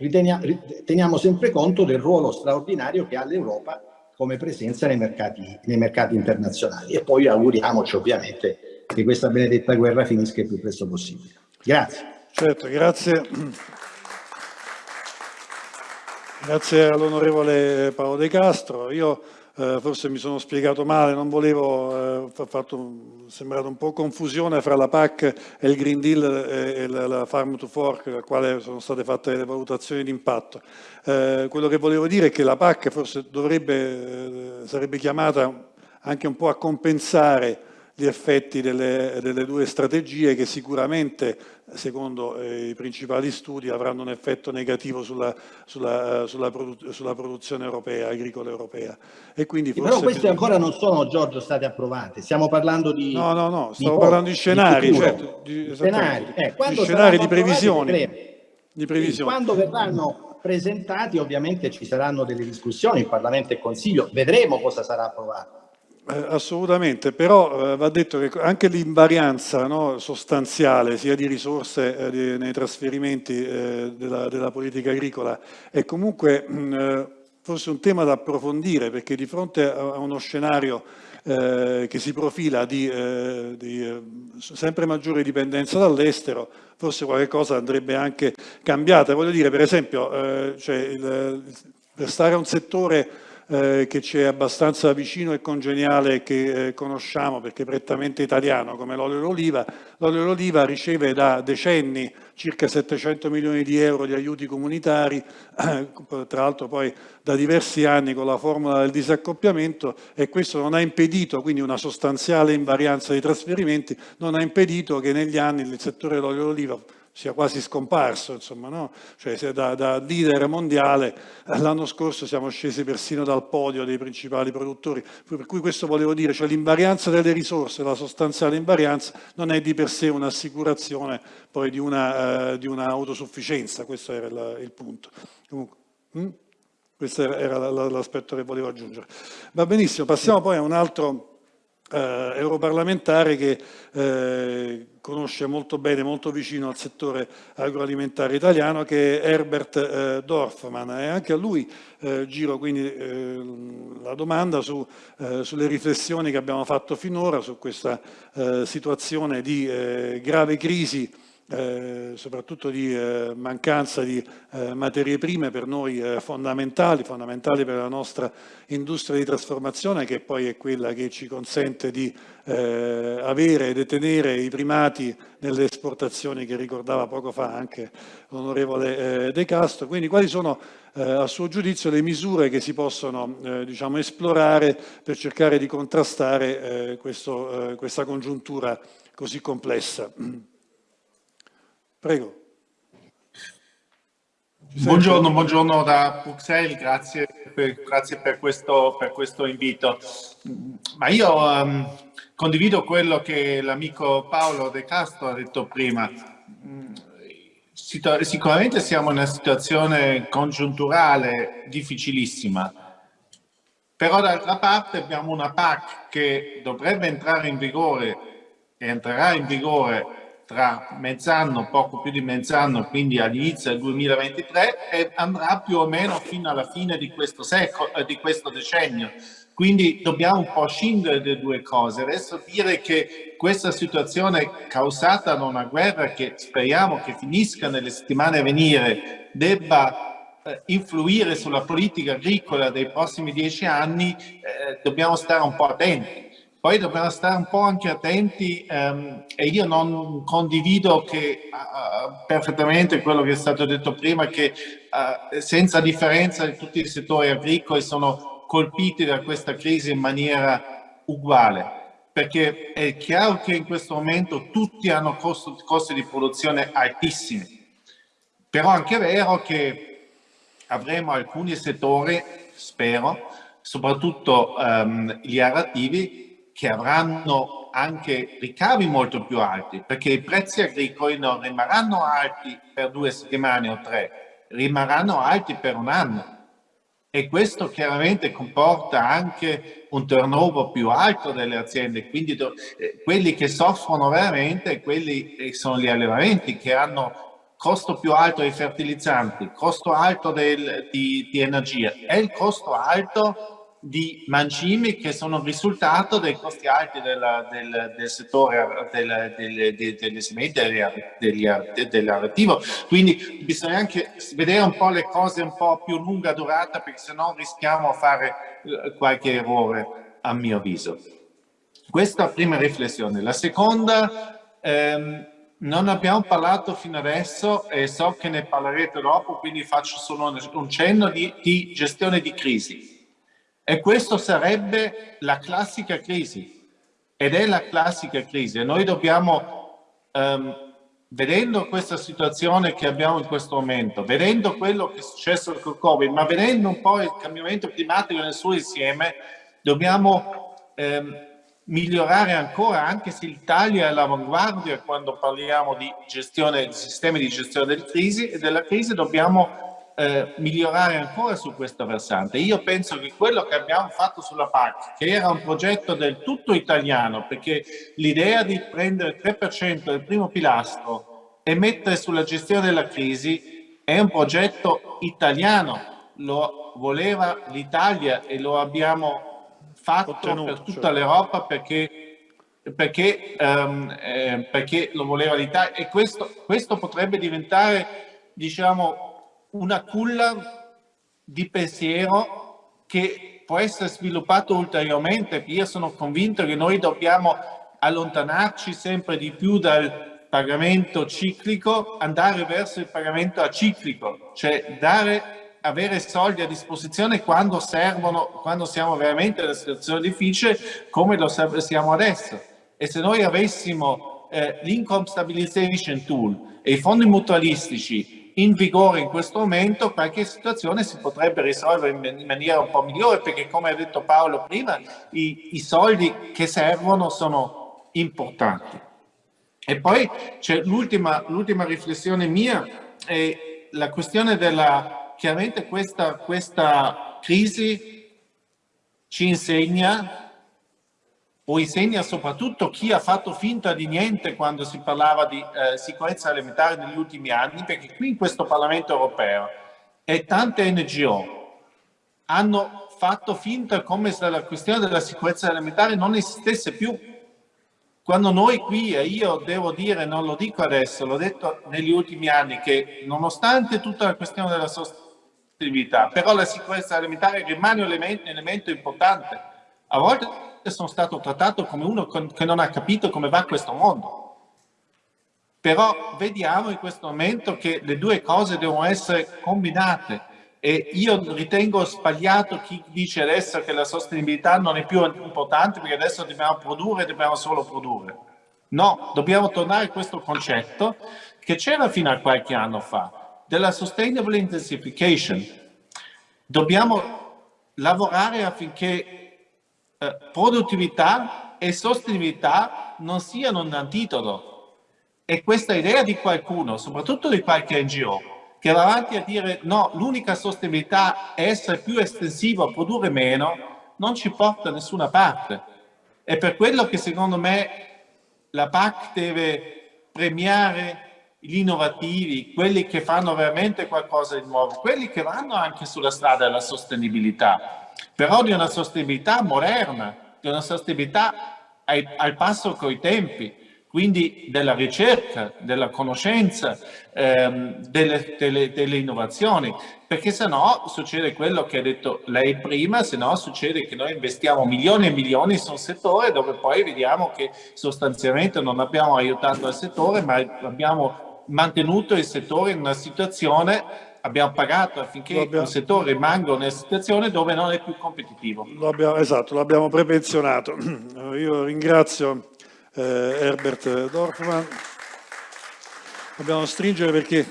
E: teniamo sempre conto del ruolo straordinario che ha l'Europa come presenza nei mercati, nei mercati internazionali e poi auguriamoci ovviamente che questa benedetta guerra finisca il più presto possibile. Grazie.
A: Certo, grazie. Grazie all'onorevole Paolo De Castro. Io eh, forse mi sono spiegato male, non volevo, eh, fatto, sembrato un po' confusione fra la PAC e il Green Deal e, e la, la, Farm to Fork, al quale sono state fatte le valutazioni di impatto. Eh, quello che volevo dire è che la PAC forse dovrebbe, eh, sarebbe chiamata anche un po' a compensare gli effetti delle, delle due strategie che sicuramente secondo eh, i principali studi avranno un effetto negativo sulla, sulla, uh, sulla, produ sulla produzione europea, agricola europea.
E: E quindi forse Però queste ancora non sono, Giorgio, state approvate. Stiamo parlando di...
A: No, no, no, di parlando di scenari, di certo, di,
E: scenari, eh,
A: di scenari di previsioni. Di previsioni.
E: Quando verranno presentati ovviamente ci saranno delle discussioni, il Parlamento e Consiglio, vedremo cosa sarà approvato.
A: Eh, assolutamente, però eh, va detto che anche l'invarianza no, sostanziale sia di risorse eh, di, nei trasferimenti eh, della, della, politica agricola è comunque mh, eh, forse un tema da approfondire perché di fronte a, uno scenario eh, che si profila di, di sempre maggiore dipendenza dall'estero, forse qualche cosa andrebbe anche cambiata. Voglio dire, per esempio, cioè il, per stare a un settore eh, che ci è abbastanza vicino e congeniale che eh, conosciamo perché è prettamente italiano come l'olio d'oliva. L'olio d'oliva riceve da decenni circa 700 milioni di euro di aiuti comunitari, tra l'altro poi da diversi anni con la formula del disaccoppiamento e questo non ha impedito, quindi una sostanziale invarianza dei trasferimenti, non ha impedito che negli anni il settore dell'olio d'oliva sia quasi scomparso, insomma, no? cioè, da, da, leader mondiale l'anno scorso siamo scesi persino dal podio dei principali produttori, per cui questo volevo dire, cioè l'invarianza delle risorse, la sostanziale invarianza non è di per sé un'assicurazione poi di un'autosufficienza, una, uh, questo era il, il punto. Comunque, hm? Questo era l'aspetto che volevo aggiungere. Va benissimo, passiamo poi a un altro eh, europarlamentare che eh, conosce molto bene, molto vicino al settore agroalimentare italiano, che è Herbert eh, Dorfman. E anche a lui eh, giro quindi eh, la domanda su, eh, sulle riflessioni che abbiamo fatto finora su questa situazione di grave crisi eh, soprattutto di eh, mancanza di eh, materie prime per noi eh, fondamentali, fondamentali per la nostra industria di trasformazione che poi è quella che ci consente di eh, avere e detenere i primati nelle esportazioni che ricordava poco fa anche l'onorevole De Castro. Quindi quali sono a suo giudizio le misure che si possono diciamo, esplorare per cercare di contrastare questo, questa congiuntura così complessa? Prego.
F: Buongiorno, buongiorno da Bruxelles, grazie per, grazie per, questo, per questo, invito. Ma io um, condivido quello che l'amico Paolo De Castro ha detto prima. Sicuramente siamo in una situazione congiunturale difficilissima, però d'altra parte abbiamo una PAC che dovrebbe entrare in vigore e entrerà in vigore tra mezz'anno, poco più di mezz'anno, quindi all'inizio del 2023 e andrà più o meno fino alla fine di questo, secolo, eh, di questo decennio. Quindi dobbiamo un po' scindere le due cose. Adesso dire che questa situazione causata da una guerra che speriamo che finisca nelle settimane a venire debba eh, influire sulla politica agricola dei prossimi dieci anni, eh, dobbiamo stare un po' attenti poi dobbiamo stare un po' anche attenti um, e io non condivido che, uh, perfettamente quello che è stato detto prima, che uh, senza differenza tutti i settori agricoli sono colpiti da questa crisi in maniera uguale, perché è chiaro che in questo momento tutti hanno costo, costi di produzione altissimi, però anche è vero che avremo alcuni settori, spero, soprattutto um, gli arativi, che avranno anche ricavi molto più alti, perché i prezzi agricoli non rimarranno alti per due settimane o tre, rimarranno alti per un anno. E questo chiaramente comporta anche un turnover più alto delle aziende, quindi eh, quelli che soffrono veramente quelli eh, sono gli allevamenti che hanno costo più alto dei fertilizzanti, costo alto del, di, di energia e il costo alto di mangimi che sono il risultato dei costi alti del, del, del settore del, del, delle sementi dell'arrativo. Quindi bisogna anche vedere un po' le cose un po' più lunga durata perché sennò rischiamo di fare eh, qualche errore a mio avviso. Questa è la prima riflessione. La seconda, ehm, non abbiamo parlato fino adesso e so che ne parlerete dopo, quindi faccio solo un cenno di, di gestione di crisi e questo sarebbe la classica crisi, ed è la classica crisi. Noi dobbiamo, um, vedendo questa situazione che abbiamo in questo momento, vedendo quello che è successo con il Covid, ma vedendo un po' il cambiamento climatico nel suo insieme, dobbiamo um, migliorare ancora, anche se l'Italia è all'avanguardia quando parliamo di gestione, di sistemi di gestione delle crisi della crisi, dobbiamo eh, migliorare ancora su questo versante. Io penso che quello che abbiamo fatto sulla PAC, che era un progetto del tutto italiano, perché l'idea di prendere il 3% del primo pilastro e mettere sulla gestione della crisi è un progetto italiano, lo voleva l'Italia e lo abbiamo fatto Ottenuto, per tutta certo. l'Europa perché, perché, um, eh, perché, lo voleva l'Italia e questo, questo potrebbe diventare diciamo una culla di pensiero che può essere sviluppato ulteriormente. Io sono convinto che noi dobbiamo allontanarci sempre di più dal pagamento ciclico, andare verso il pagamento aciclico, cioè dare, avere soldi a disposizione quando servono, quando siamo veramente in una situazione difficile come lo siamo adesso. E se noi avessimo eh, l'income stabilization tool e i fondi mutualistici in vigore in questo momento, qualche situazione si potrebbe risolvere in maniera un po' migliore, perché come ha detto Paolo prima, i, i soldi che servono sono importanti. E poi c'è l'ultima riflessione mia, è la questione della, chiaramente questa, questa crisi ci insegna o insegna soprattutto chi ha fatto finta di niente quando si parlava di eh, sicurezza alimentare negli ultimi anni, perché qui in questo Parlamento europeo e tante NGO hanno fatto finta come se la questione della sicurezza alimentare non esistesse più, quando noi qui, e io devo dire, non lo dico adesso, l'ho detto negli ultimi anni, che nonostante tutta la questione della sostenibilità, però la sicurezza alimentare rimane un elemento, un elemento importante. A volte sono stato trattato come uno che non ha capito come va questo mondo. Però vediamo in questo momento che le due cose devono essere combinate e io ritengo sbagliato chi dice adesso che la sostenibilità non è più importante perché adesso dobbiamo produrre, dobbiamo solo produrre. No, dobbiamo tornare a questo concetto che c'era fino a qualche anno fa, della sustainable intensification. Dobbiamo lavorare affinché eh, produttività e sostenibilità non siano un antitolo. E questa idea di qualcuno, soprattutto di qualche NGO, che va avanti a dire no, l'unica sostenibilità è essere più estensivo, produrre meno, non ci porta da nessuna parte. È per quello che secondo me la PAC deve premiare gli innovativi, quelli che fanno veramente qualcosa di nuovo, quelli che vanno anche sulla strada della sostenibilità, però di una sostenibilità moderna, di una sostenibilità al, al passo coi tempi, quindi della ricerca, della conoscenza, ehm, delle, delle, delle, innovazioni, perché se no succede quello che ha detto lei prima, se no succede che noi investiamo milioni e milioni su un settore dove poi vediamo che sostanzialmente non abbiamo aiutato il settore, ma abbiamo mantenuto il settore in una situazione abbiamo pagato affinché abbiamo, il settore rimanga in una situazione dove non è più competitivo.
A: Lo abbiamo, esatto, l'abbiamo prepensionato. Io ringrazio eh, Herbert Dorfman. Dobbiamo stringere perché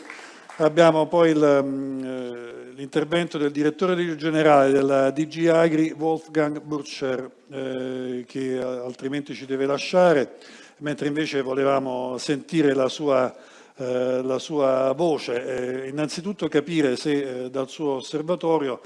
A: abbiamo poi mm, eh, l'intervento del direttore generale della DG Agri, Wolfgang Burcher, eh, che altrimenti ci deve lasciare, mentre invece volevamo sentire la sua, eh, la sua voce. Eh, innanzitutto capire se eh, dal suo osservatorio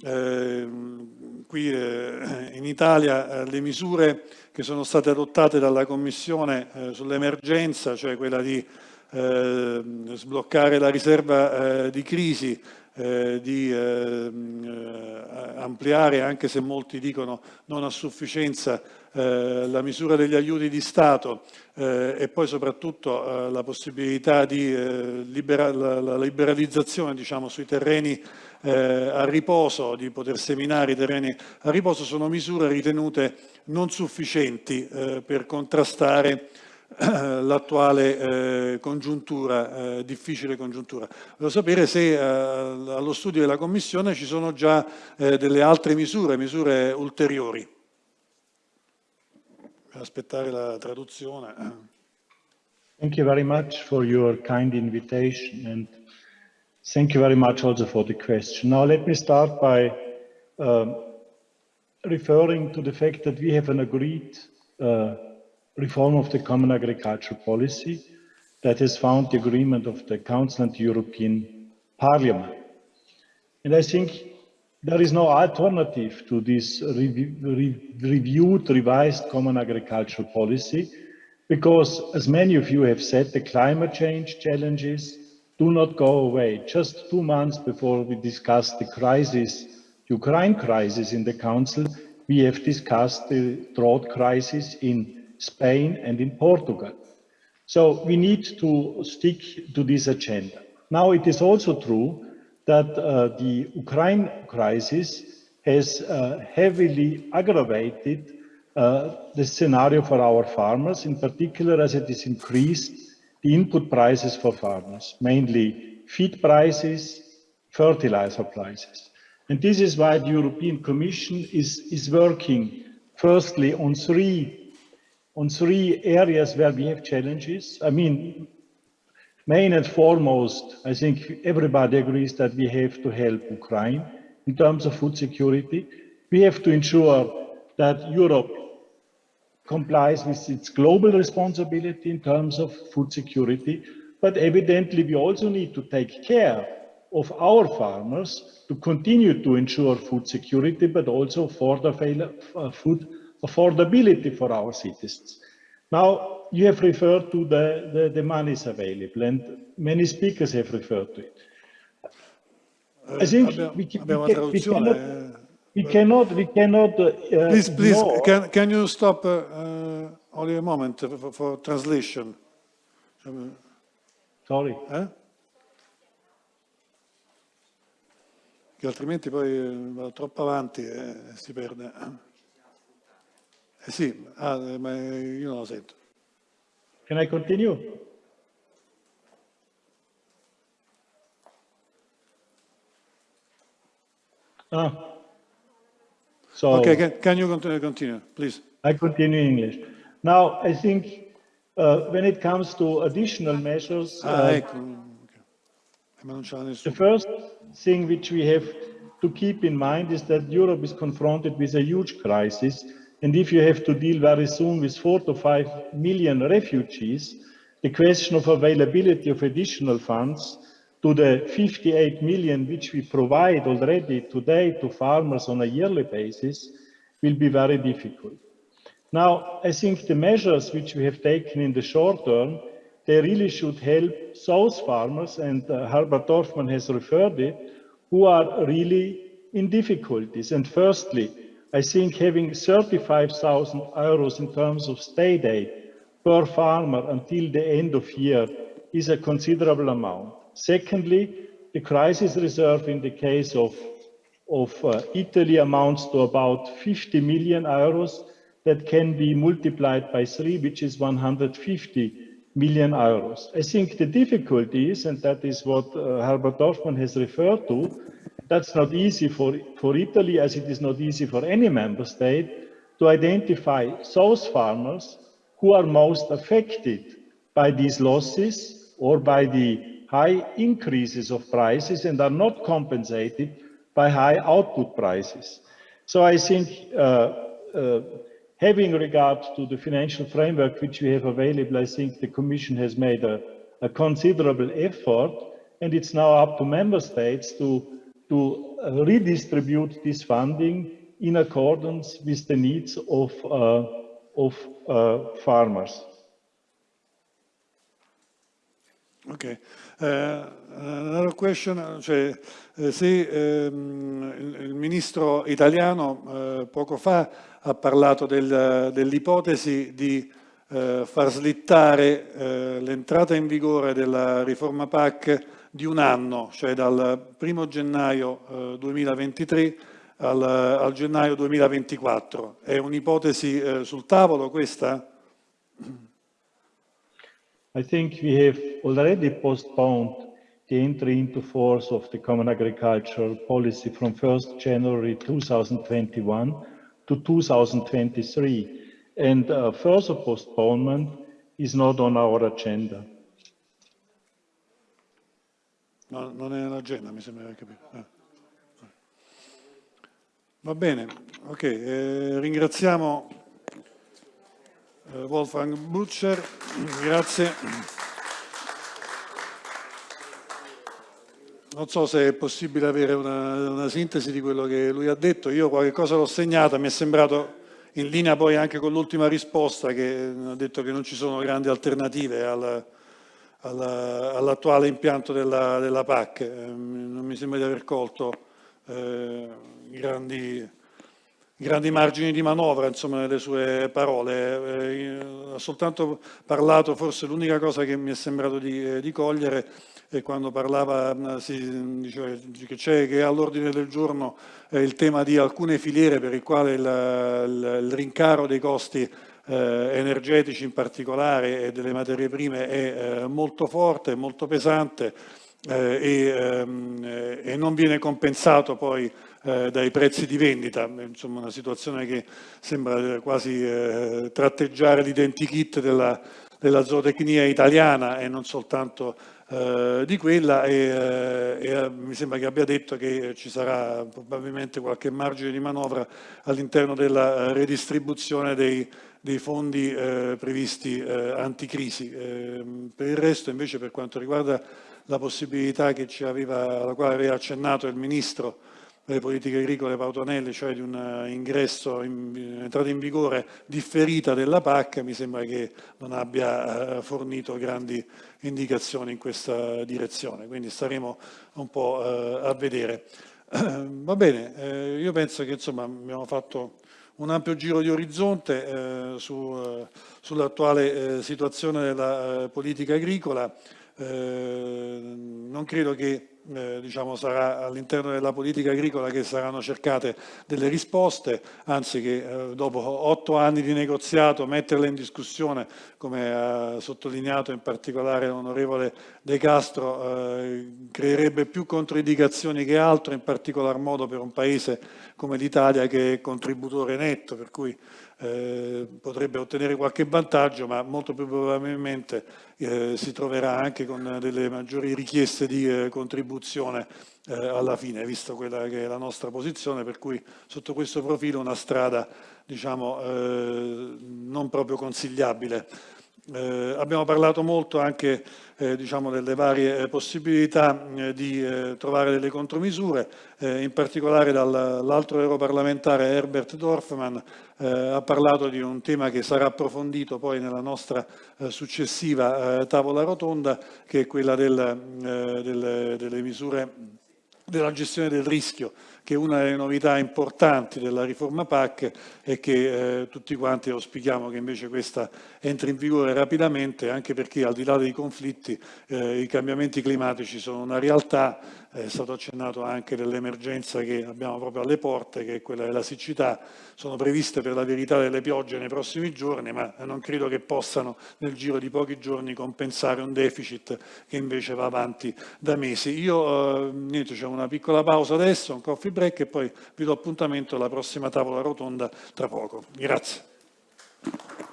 A: qui in Italia le misure che sono state adottate dalla Commissione eh, sull'emergenza, cioè quella di eh, sbloccare la riserva eh, di crisi, eh, di eh, ampliare, anche se molti dicono non a sufficienza, eh, la misura degli aiuti di Stato e poi soprattutto la possibilità di libera la, liberalizzazione diciamo, sui terreni eh, a riposo, di poter seminare i terreni a riposo, sono misure ritenute non sufficienti eh, per contrastare eh, l'attuale eh, congiuntura, eh, difficile congiuntura. Voglio sapere se eh, allo studio della Commissione ci sono già delle altre misure, misure ulteriori. Aspettare la traduzione.
G: Thank you very much for your kind invitation and Thank you very much also for the question. Now let me start by um, referring to the fact that we have an agreed uh, reform of the common agricultural policy that has found the agreement of the Council and the European Parliament. And I think there is no alternative to this re re reviewed, revised common agricultural policy because, as many of you have said, the climate change challenges, do not go away. Just two months before we discussed the crisis, Ukraine crisis in the Council, we have discussed the drought crisis in Spain and in Portugal. So we need to stick to this agenda. Now it is also true that uh, the Ukraine crisis has uh, heavily aggravated uh, the scenario for our farmers, in particular as it has increased the input prices for farmers, mainly feed prices, fertilizer prices. And this is why the European Commission is, is working firstly on three, on three areas where we have challenges. I mean, main and foremost, I think everybody agrees that we have to help Ukraine in terms of food security. We have to ensure that Europe complies with its global responsibility in terms of food security, but evidently we also need to take care of our farmers to continue to ensure food security, but also for the uh, food affordability for our citizens. Now, you have referred to the, the, the monies available, and many speakers have referred to it. I think we, we, we, we cannot, we cannot, we cannot. Uh,
A: please, please, can, can you stop uh, only a moment for, for translation.
G: Sorry.
A: Eh? Che altrimenti poi eh, va troppo avanti e si perde. Sì, ah, ma io non lo sento.
G: Can I continue? Ah. So,
A: okay, can, can you continue, continue, please?
G: I continue in English. Now, I think uh, when it comes to additional measures,
A: ah,
G: uh,
A: ecco. Okay.
G: the first thing which we have to keep in mind is that Europe is confronted with a huge crisis. And if you have to deal very soon with four to five million refugees, the question of availability of additional funds to the 58 million which we provide already today to farmers on a yearly basis will be very difficult. Now, I think the measures which we have taken in the short term, they really should help those farmers, and uh, Herbert Dorfman has referred it, who are really in difficulties. And firstly, I think having 35,000 euros in terms of state aid per farmer until the end of year is a considerable amount. Secondly, the crisis reserve in the case of, of uh, Italy amounts to about 50 million euros that can be multiplied by three, which is 150 million euros. I think the difficulty is, and that is what uh, Herbert Dorfman has referred to, that's not easy for, for Italy as it is not easy for any member state to identify those farmers who are most affected by these losses or by the high increases of prices and are not compensated by high output prices. So I think uh, uh, having regard to the financial framework which we have available, I think the Commission has made a, a considerable effort and it's now up to member states to, to redistribute this funding in accordance with the needs of, uh, of uh, farmers.
A: Okay. Uh, another question, cioè, eh, se ehm, il, il, ministro italiano eh, poco fa ha parlato del, dell'ipotesi di far slittare l'entrata in vigore della riforma PAC di un anno, cioè dal 1 gennaio 2023 eh, al, al, gennaio 2024. È un'ipotesi eh, sul tavolo questa?
G: I think we have already postponed the entry into force of the Common Agricultural Policy from 1st January 2021 to 2023. And uh, further postponement is not on our agenda.
A: No, non è l'agenda, mi sembra di capire. Eh. Va bene, ok, eh, ringraziamo eh, Wolfgang Butcher, grazie. Non so se è possibile avere una, una, sintesi di quello che lui ha detto, io qualche cosa l'ho segnata, mi è sembrato in linea poi anche con l'ultima risposta che ha detto che non ci sono grandi alternative al, al, all'attuale impianto della, della PAC, eh, non mi sembra di aver colto eh, grandi grandi margini di manovra insomma, nelle sue parole. Eh, ha soltanto parlato, forse l'unica cosa che mi è sembrato di, eh, di cogliere è quando parlava, mm, si, diceva, che c'è che all'ordine del giorno eh, il tema di alcune filiere per il quale il, il, il rincaro dei costi eh, energetici in particolare e delle materie prime è eh, molto forte, molto pesante eh, e, ehm, e non viene compensato poi eh, dai prezzi di vendita, insomma una situazione che sembra quasi eh, tratteggiare l'identikit della, della zootecnia italiana e non soltanto eh, di quella e, eh, e, eh, mi sembra che abbia detto che ci sarà probabilmente qualche margine di manovra all'interno della redistribuzione dei, dei fondi eh, previsti eh, anticrisi. Eh, per il resto invece per quanto riguarda la possibilità che ci aveva, alla quale aveva accennato il Ministro delle politiche agricole Pautonelli, cioè di un eh, ingresso, in, entrata in vigore differita della PAC, mi sembra che non abbia eh, fornito grandi indicazioni in questa direzione, quindi staremo un po' eh, a vedere. Va bene, io penso che insomma abbiamo fatto un ampio giro di orizzonte eh, su, eh, sull'attuale eh, situazione della eh, politica agricola. Eh, non credo che eh, diciamo, sarà all'interno della politica agricola che saranno cercate delle risposte, anzi che eh, dopo otto anni di negoziato metterle in discussione, come ha sottolineato in particolare l'onorevole De Castro, eh, creerebbe più controindicazioni che altro, in particolar modo per un paese come l'Italia che è contributore netto, per cui eh, potrebbe ottenere qualche vantaggio, ma molto più probabilmente eh, si troverà anche con delle maggiori richieste di eh, contribuzione eh, alla fine, visto quella che è la nostra posizione, per cui sotto questo profilo una strada diciamo, eh, non proprio consigliabile. Eh, abbiamo parlato molto anche eh, diciamo delle varie possibilità eh, di trovare delle contromisure, in particolare dall'altro europarlamentare Herbert Dorfman ha parlato di un tema che sarà approfondito poi nella nostra successiva tavola rotonda, che è quella del, del, delle misure della gestione del rischio che una delle novità importanti della riforma PAC è che eh, tutti quanti auspichiamo che invece questa entri in vigore rapidamente anche perché al di là dei conflitti eh, i cambiamenti climatici sono una realtà, è stato accennato anche dell'emergenza che abbiamo proprio alle porte che è quella della siccità, sono previste per la verità delle piogge nei prossimi giorni ma non credo che possano nel giro di pochi giorni compensare un deficit che invece va avanti da mesi. Io, eh, c'è una piccola pausa adesso, un coffee break e poi vi do appuntamento alla prossima tavola rotonda tra poco. Grazie.